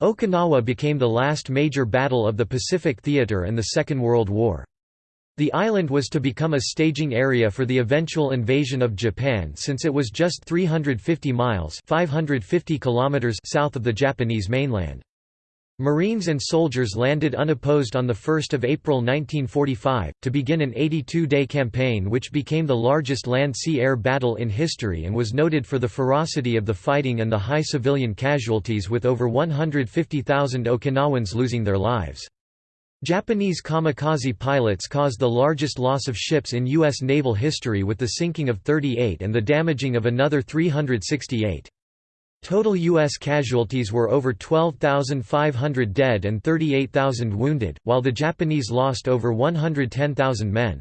Speaker 1: Okinawa became the last major battle of the Pacific Theater and the Second World War. The island was to become a staging area for the eventual invasion of Japan since it was just 350 miles 550 kilometers south of the Japanese mainland. Marines and soldiers landed unopposed on 1 April 1945, to begin an 82-day campaign which became the largest land-sea-air battle in history and was noted for the ferocity of the fighting and the high civilian casualties with over 150,000 Okinawans losing their lives. Japanese kamikaze pilots caused the largest loss of ships in U.S. naval history with the sinking of 38 and the damaging of another 368. Total U.S. casualties were over 12,500 dead and 38,000 wounded, while the Japanese lost over 110,000 men.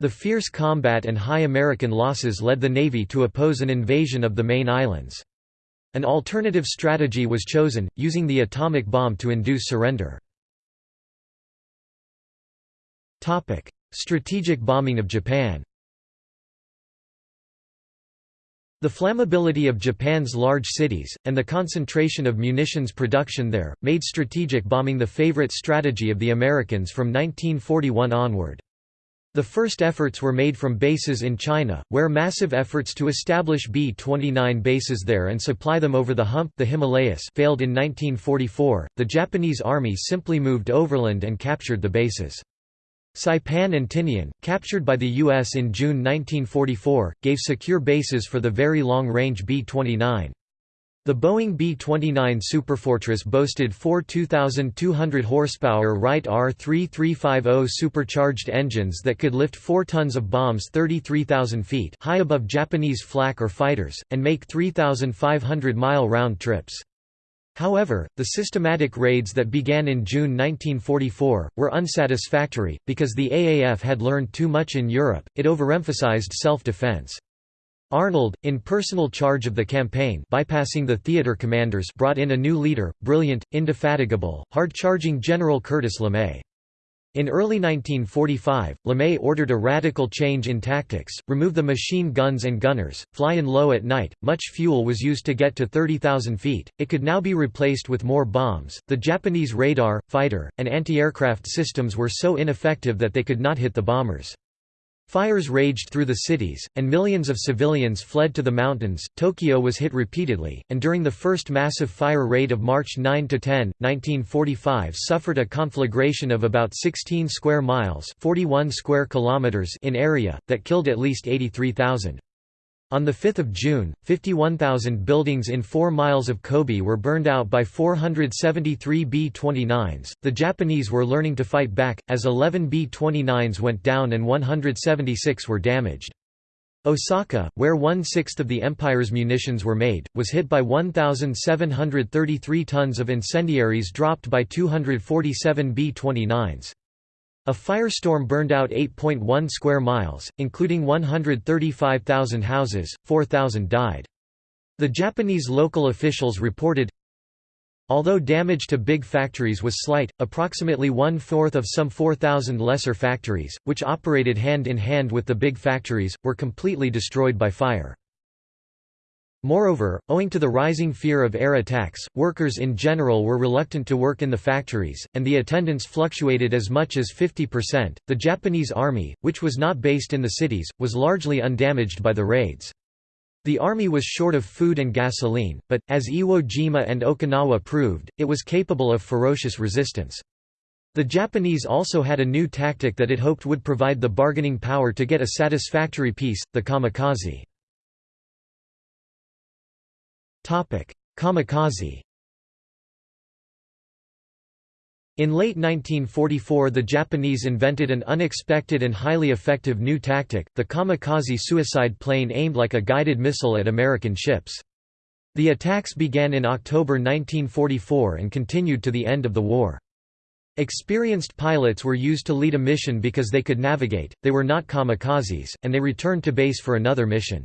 Speaker 1: The fierce combat and high American losses led the Navy to oppose an invasion of the main islands. An alternative strategy was chosen, using the atomic bomb to induce surrender. Strategic bombing of Japan The flammability of Japan's large cities, and the concentration of munitions production there, made strategic bombing the favorite strategy of the Americans from 1941 onward. The first efforts were made from bases in China, where massive efforts to establish B-29 bases there and supply them over the hump the Himalayas failed in 1944. The Japanese army simply moved overland and captured the bases. Saipan and Tinian, captured by the U.S. in June 1944, gave secure bases for the very long-range B-29. The Boeing B-29 Superfortress boasted four 2,200 horsepower Wright R-3350 supercharged engines that could lift 4 tons of bombs 33,000 feet high above Japanese flak or fighters, and make 3,500-mile round trips. However, the systematic raids that began in June 1944, were unsatisfactory, because the AAF had learned too much in Europe, it overemphasized self-defense. Arnold, in personal charge of the campaign bypassing the theater commanders brought in a new leader, brilliant, indefatigable, hard-charging General Curtis LeMay. In early 1945, LeMay ordered a radical change in tactics, remove the machine guns and gunners, fly in low at night. Much fuel was used to get to 30,000 feet, it could now be replaced with more bombs. The Japanese radar, fighter, and anti aircraft systems were so ineffective that they could not hit the bombers. Fires raged through the cities, and millions of civilians fled to the mountains. Tokyo was hit repeatedly, and during the first massive fire raid of March 9–10, 1945 suffered a conflagration of about 16 square miles 41 square kilometers in area, that killed at least 83,000. On 5 June, 51,000 buildings in 4 miles of Kobe were burned out by 473 B-29s. The Japanese were learning to fight back, as 11 B-29s went down and 176 were damaged. Osaka, where one-sixth of the empire's munitions were made, was hit by 1,733 tons of incendiaries dropped by 247 B-29s. A firestorm burned out 8.1 square miles, including 135,000 houses, 4,000 died. The Japanese local officials reported, Although damage to big factories was slight, approximately one-fourth of some 4,000 lesser factories, which operated hand in hand with the big factories, were completely destroyed by fire. Moreover, owing to the rising fear of air attacks, workers in general were reluctant to work in the factories, and the attendance fluctuated as much as 50%. The Japanese army, which was not based in the cities, was largely undamaged by the raids. The army was short of food and gasoline, but, as Iwo Jima and Okinawa proved, it was capable of ferocious resistance. The Japanese also had a new tactic that it hoped would provide the bargaining power to get a satisfactory peace, the kamikaze. Kamikaze In late 1944 the Japanese invented an unexpected and highly effective new tactic, the kamikaze suicide plane aimed like a guided missile at American ships. The attacks began in October 1944 and continued to the end of the war. Experienced pilots were used to lead a mission because they could navigate, they were not kamikazes, and they returned to base for another mission.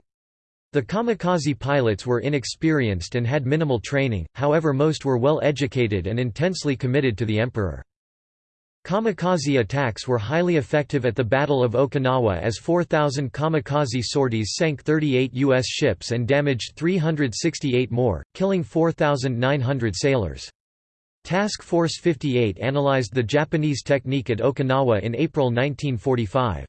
Speaker 1: The kamikaze pilots were inexperienced and had minimal training, however most were well educated and intensely committed to the emperor. Kamikaze attacks were highly effective at the Battle of Okinawa as 4,000 kamikaze sorties sank 38 U.S. ships and damaged 368 more, killing 4,900 sailors. Task Force 58 analyzed the Japanese technique at Okinawa in April 1945.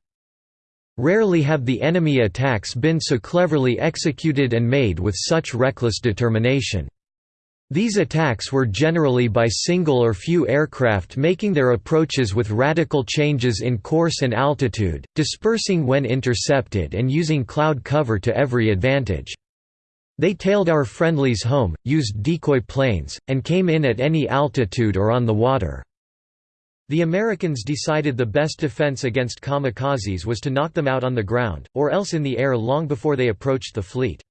Speaker 1: Rarely have the enemy attacks been so cleverly executed and made with such reckless determination. These attacks were generally by single or few aircraft making their approaches with radical changes in course and altitude, dispersing when intercepted and using cloud cover to every advantage. They tailed our friendlies home, used decoy planes, and came in at any altitude or on the water. The Americans decided the best defense against kamikazes was to knock them out on the ground, or else in the air long before they approached the fleet.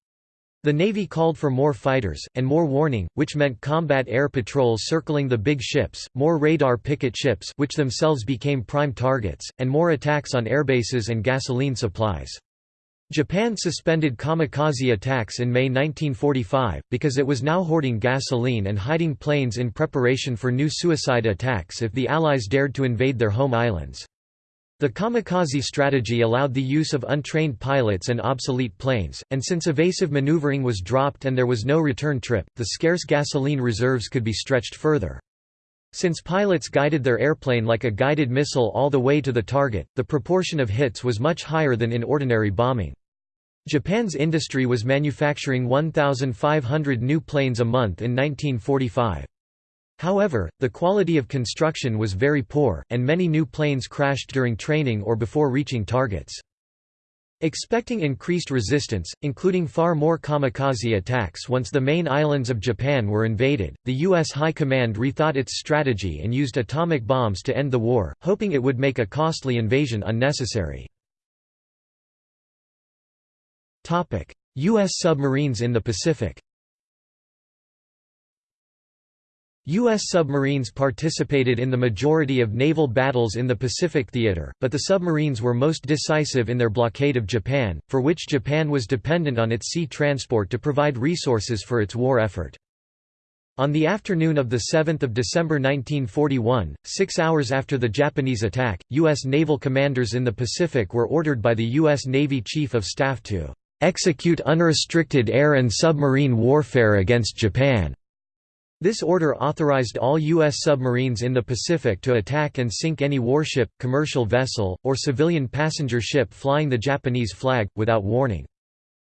Speaker 1: The Navy called for more fighters, and more warning, which meant combat air patrols circling the big ships, more radar picket ships which themselves became prime targets, and more attacks on airbases and gasoline supplies. Japan suspended kamikaze attacks in May 1945, because it was now hoarding gasoline and hiding planes in preparation for new suicide attacks if the Allies dared to invade their home islands. The kamikaze strategy allowed the use of untrained pilots and obsolete planes, and since evasive maneuvering was dropped and there was no return trip, the scarce gasoline reserves could be stretched further. Since pilots guided their airplane like a guided missile all the way to the target, the proportion of hits was much higher than in ordinary bombing. Japan's industry was manufacturing 1,500 new planes a month in 1945. However, the quality of construction was very poor, and many new planes crashed during training or before reaching targets. Expecting increased resistance, including far more kamikaze attacks once the main islands of Japan were invaded, the U.S. High Command rethought its strategy and used atomic bombs to end the war, hoping it would make a costly invasion unnecessary. U.S. submarines in the Pacific U.S. submarines participated in the majority of naval battles in the Pacific theater, but the submarines were most decisive in their blockade of Japan, for which Japan was dependent on its sea transport to provide resources for its war effort. On the afternoon of 7 December 1941, six hours after the Japanese attack, U.S. naval commanders in the Pacific were ordered by the U.S. Navy Chief of Staff to execute unrestricted air and submarine warfare against Japan. This order authorized all U.S. submarines in the Pacific to attack and sink any warship, commercial vessel, or civilian passenger ship flying the Japanese flag, without warning.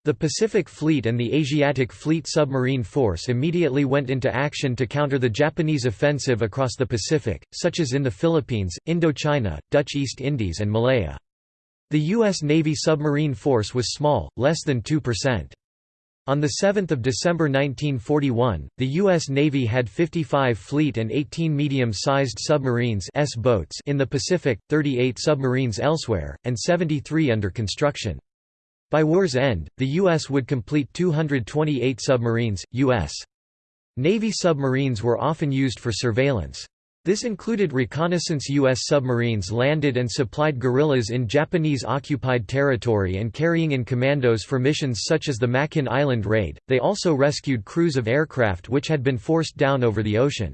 Speaker 1: The Pacific Fleet and the Asiatic Fleet Submarine Force immediately went into action to counter the Japanese offensive across the Pacific, such as in the Philippines, Indochina, Dutch East Indies and Malaya. The U.S. Navy submarine force was small, less than 2%. On 7 December 1941, the U.S. Navy had 55 fleet and 18 medium-sized submarines S boats in the Pacific, 38 submarines elsewhere, and 73 under construction. By war's end, the U.S. would complete 228 submarines. U.S. Navy submarines were often used for surveillance. This included reconnaissance U.S. submarines landed and supplied guerrillas in Japanese-occupied territory and carrying in commandos for missions such as the Makin Island raid. They also rescued crews of aircraft which had been forced down over the ocean.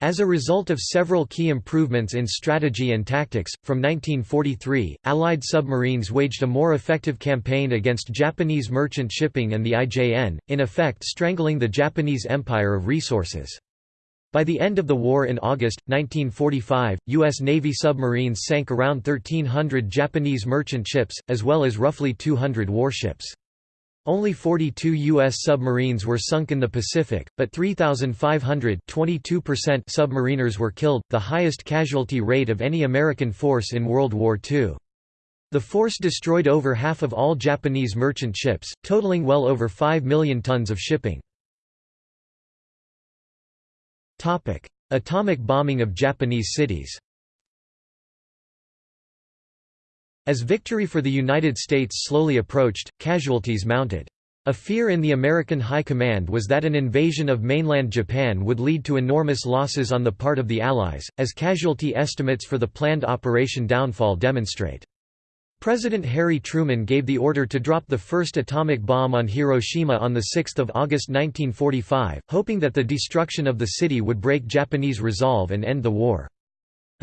Speaker 1: As a result of several key improvements in strategy and tactics, from 1943, Allied submarines waged a more effective campaign against Japanese merchant shipping and the IJN, in effect strangling the Japanese empire of resources. By the end of the war in August, 1945, U.S. Navy submarines sank around 1,300 Japanese merchant ships, as well as roughly 200 warships. Only 42 U.S. submarines were sunk in the Pacific, but 3,500 submariners were killed, the highest casualty rate of any American force in World War II. The force destroyed over half of all Japanese merchant ships, totaling well over 5 million tons of shipping. Topic: Atomic bombing of Japanese cities. As victory for the United States slowly approached, casualties mounted. A fear in the American High Command was that an invasion of mainland Japan would lead to enormous losses on the part of the Allies, as casualty estimates for the planned Operation Downfall demonstrate. President Harry Truman gave the order to drop the first atomic bomb on Hiroshima on 6 August 1945, hoping that the destruction of the city would break Japanese resolve and end the war.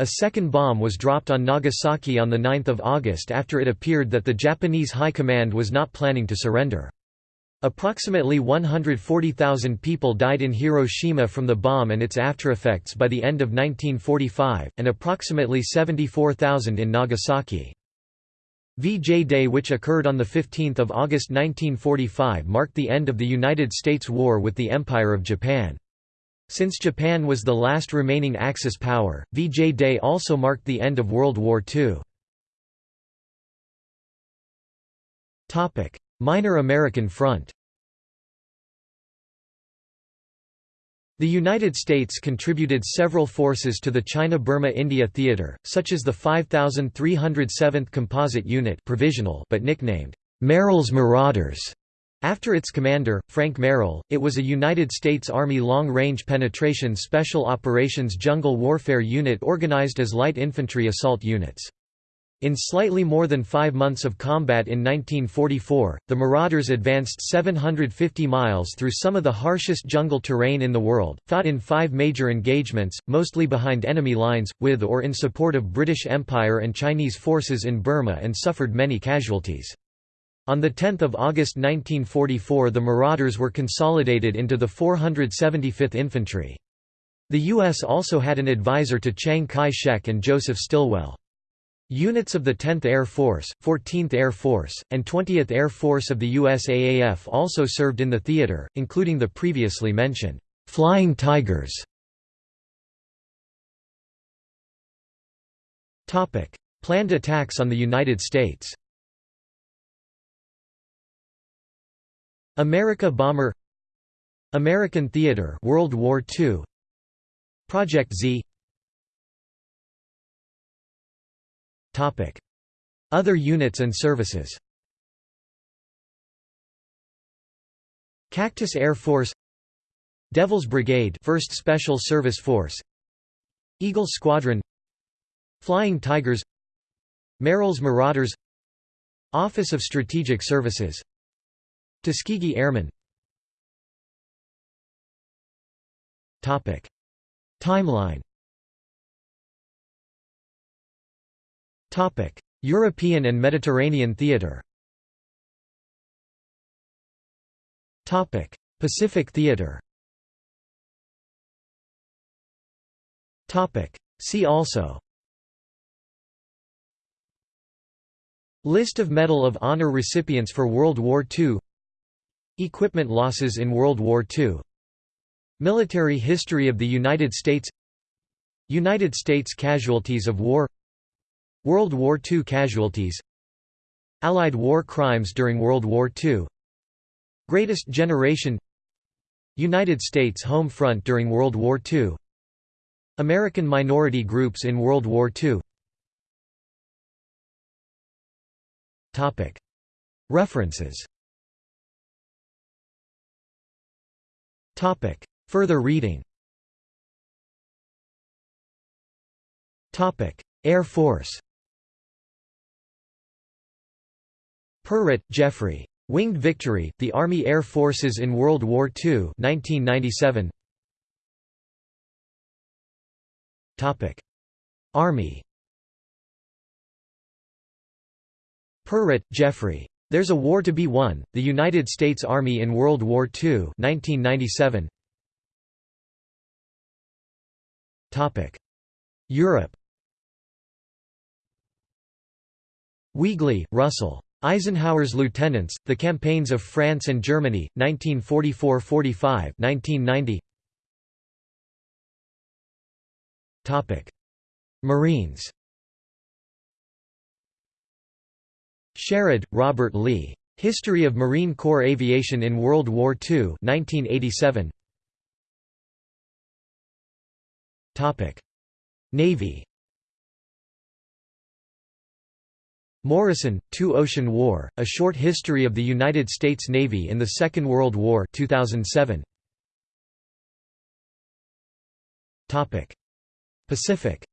Speaker 1: A second bomb was dropped on Nagasaki on 9 August after it appeared that the Japanese High Command was not planning to surrender. Approximately 140,000 people died in Hiroshima from the bomb and its aftereffects by the end of 1945, and approximately 74,000 in Nagasaki. VJ Day which occurred on 15 August 1945 marked the end of the United States war with the Empire of Japan. Since Japan was the last remaining Axis power, VJ Day also marked the end of World War II. Minor American Front The United States contributed several forces to the China-Burma-India theater, such as the 5307th Composite Unit provisional but nicknamed Merrill's Marauders. After its commander, Frank Merrill, it was a United States Army Long-Range Penetration Special Operations Jungle Warfare Unit organized as light infantry assault units. In slightly more than five months of combat in 1944, the Marauders advanced 750 miles through some of the harshest jungle terrain in the world, fought in five major engagements, mostly behind enemy lines, with or in support of British Empire and Chinese forces in Burma and suffered many casualties. On 10 August 1944 the Marauders were consolidated into the 475th Infantry. The U.S. also had an advisor to Chiang Kai-shek and Joseph Stilwell. Units of the 10th Air Force, 14th Air Force, and 20th Air Force of the USAAF also served in the theater, including the previously mentioned Flying Tigers. Topic: Planned attacks on the United States. Amerika Bomber. American Theater World War II Project Z Other units and services. Cactus Air Force. Devil's Brigade 1st Special Service Force. Eagle Squadron. Flying Tigers. Merrill's Marauders. Office of Strategic Services. Tuskegee Airmen. Timeline European and Mediterranean theater. Topic: Pacific theater. Topic: See also. List of Medal of Honor recipients for World War II Equipment losses in World War II Military history of the United States. United States casualties of war World War II casualties Allied war crimes during World War II Greatest Generation United States Home Front during World War II American minority groups in World War II References. Further reading. Air Force Perret, Geoffrey. Winged Victory, The Army Air Forces in World War II 1997. Army Perret, Geoffrey. There's a War to be Won, The United States Army in World War II 1997. Europe Weigley, Russell. Eisenhower's Lieutenants, The Campaigns of France and Germany, 1944–45 1990. Marines Sherrod, Robert Lee. History of Marine Corps Aviation in World War II 1987. Navy Morison, Two Ocean War, A Short History of the United States Navy in the Second World War 2007. Pacific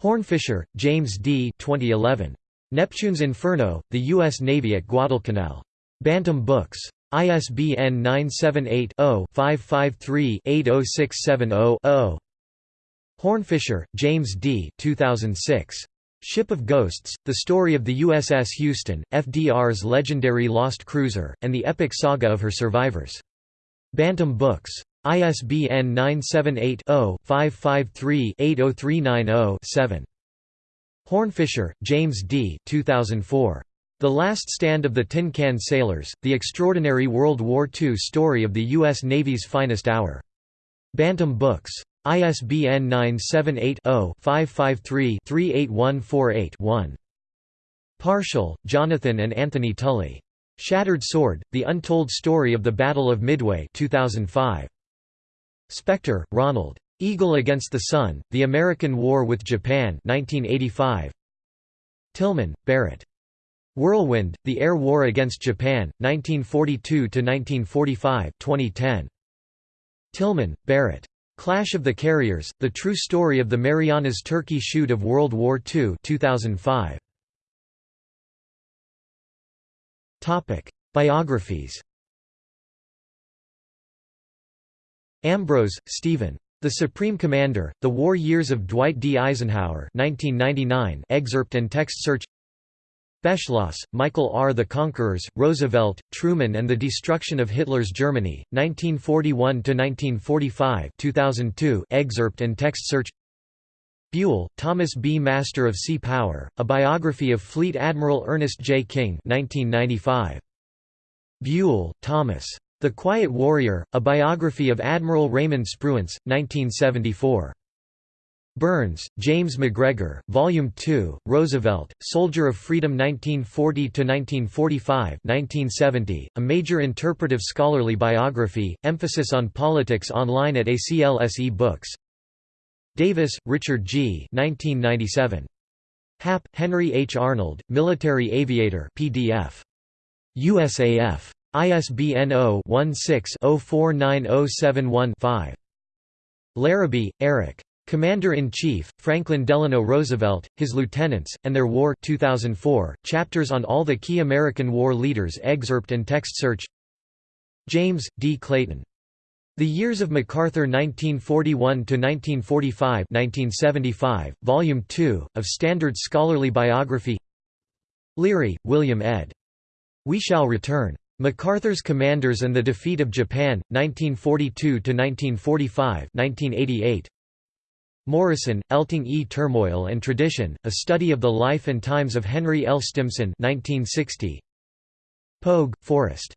Speaker 1: Hornfischer, James D. 2011. Neptune's Inferno, The U.S. Navy at Guadalcanal. Bantam Books. ISBN 978-0-553-80670-0. Hornfischer, James D. 2006. Ship of Ghosts, The Story of the USS Houston, FDR's legendary lost cruiser, and the epic saga of her survivors. Bantam Books. ISBN 978-0-553-80390-7. Hornfischer, James D. 2004. The Last Stand of the Tin Can Sailors, The Extraordinary World War II Story of the U.S. Navy's Finest Hour. Bantam Books. ISBN 978-0-553-38148-1. Parshall, Jonathan and Anthony Tully. Shattered Sword, The Untold Story of the Battle of Midway 2005. Spector, Ronald. Eagle Against the Sun, The American War with Japan 1985. Tillman, Barrett. Whirlwind, The Air War Against Japan, 1942–1945 2010. Tillman, Barrett. Clash of the Carriers, The True Story of the Marianas Turkey Shoot of World War II 2005. Biographies Ambrose, Stephen. The Supreme Commander, The War Years of Dwight D. Eisenhower 1999 excerpt and text search Beschloss, Michael R. The Conquerors, Roosevelt, Truman and the Destruction of Hitler's Germany, 1941–1945 2002 excerpt and text search Buell, Thomas B. Master of Sea Power, A Biography of Fleet Admiral Ernest J. King 1995. Buell, Thomas. The Quiet Warrior, A Biography of Admiral Raymond Spruance, 1974. Burns, James MacGregor, Volume 2, Roosevelt, Soldier of Freedom 1940–1945 a major interpretive scholarly biography, emphasis on politics online at ACLSE Books Davis, Richard G. 1997. Hap, Henry H. Arnold, Military Aviator PDF. USAF. ISBN 0-16-049071-5. Larrabee, Eric. Commander-in-Chief, Franklin Delano Roosevelt, His Lieutenants, and Their War 2004, chapters on all the key American war leaders excerpt and text search James, D. Clayton. The Years of MacArthur 1941–1945 Volume 2, of Standard Scholarly Biography Leary, William ed. We Shall Return. MacArthur's Commanders and the Defeat of Japan, 1942–1945 Morison, Elting E. Turmoil and Tradition, A Study of the Life and Times of Henry L. Stimson 1960. Pogue, Forrest.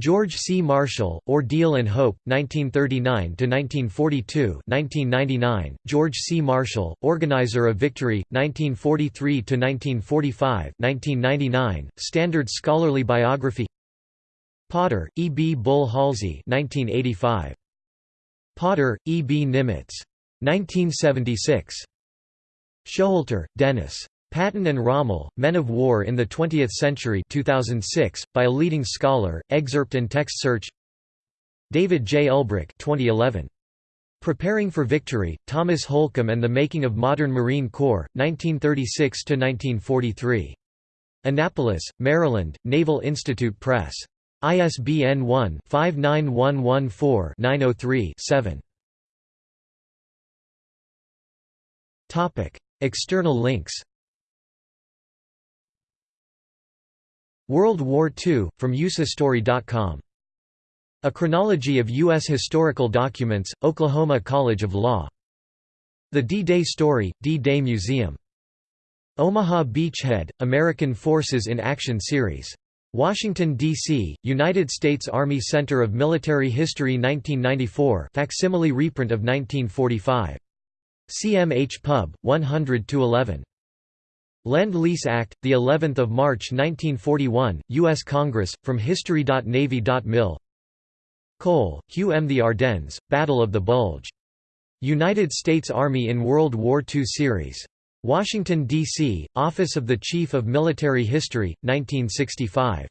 Speaker 1: George C. Marshall, Ordeal and Hope, 1939–1942 1999, George C. Marshall, Organizer of Victory, 1943–1945 1999, Standard Scholarly Biography Potter, E. B. Bull Halsey 1985. Potter, E. B. Nimitz. 1976. Showalter, Dennis. Patton and Rommel, Men of War in the Twentieth Century 2006, by a leading scholar, excerpt and text search David J. Ulbrich 2011. Preparing for Victory, Thomas Holcomb and the Making of Modern Marine Corps, 1936–1943. Annapolis, Maryland, Naval Institute Press. ISBN 1-59114-903-7. External links World War II, from usehistory.com. A Chronology of U.S. Historical Documents, Oklahoma College of Law. The D-Day Story, D-Day Museum. Omaha Beachhead, American Forces in Action Series. Washington, D.C., United States Army Center of Military History 1994 facsimile reprint of 1945. CMH Pub, 100–11. Lend-Lease Act, the 11th of March 1941, U.S. Congress, from history.navy.mil. Cole, Hugh M. The Ardennes, Battle of the Bulge. United States Army in World War II Series. Washington, D.C., Office of the Chief of Military History, 1965.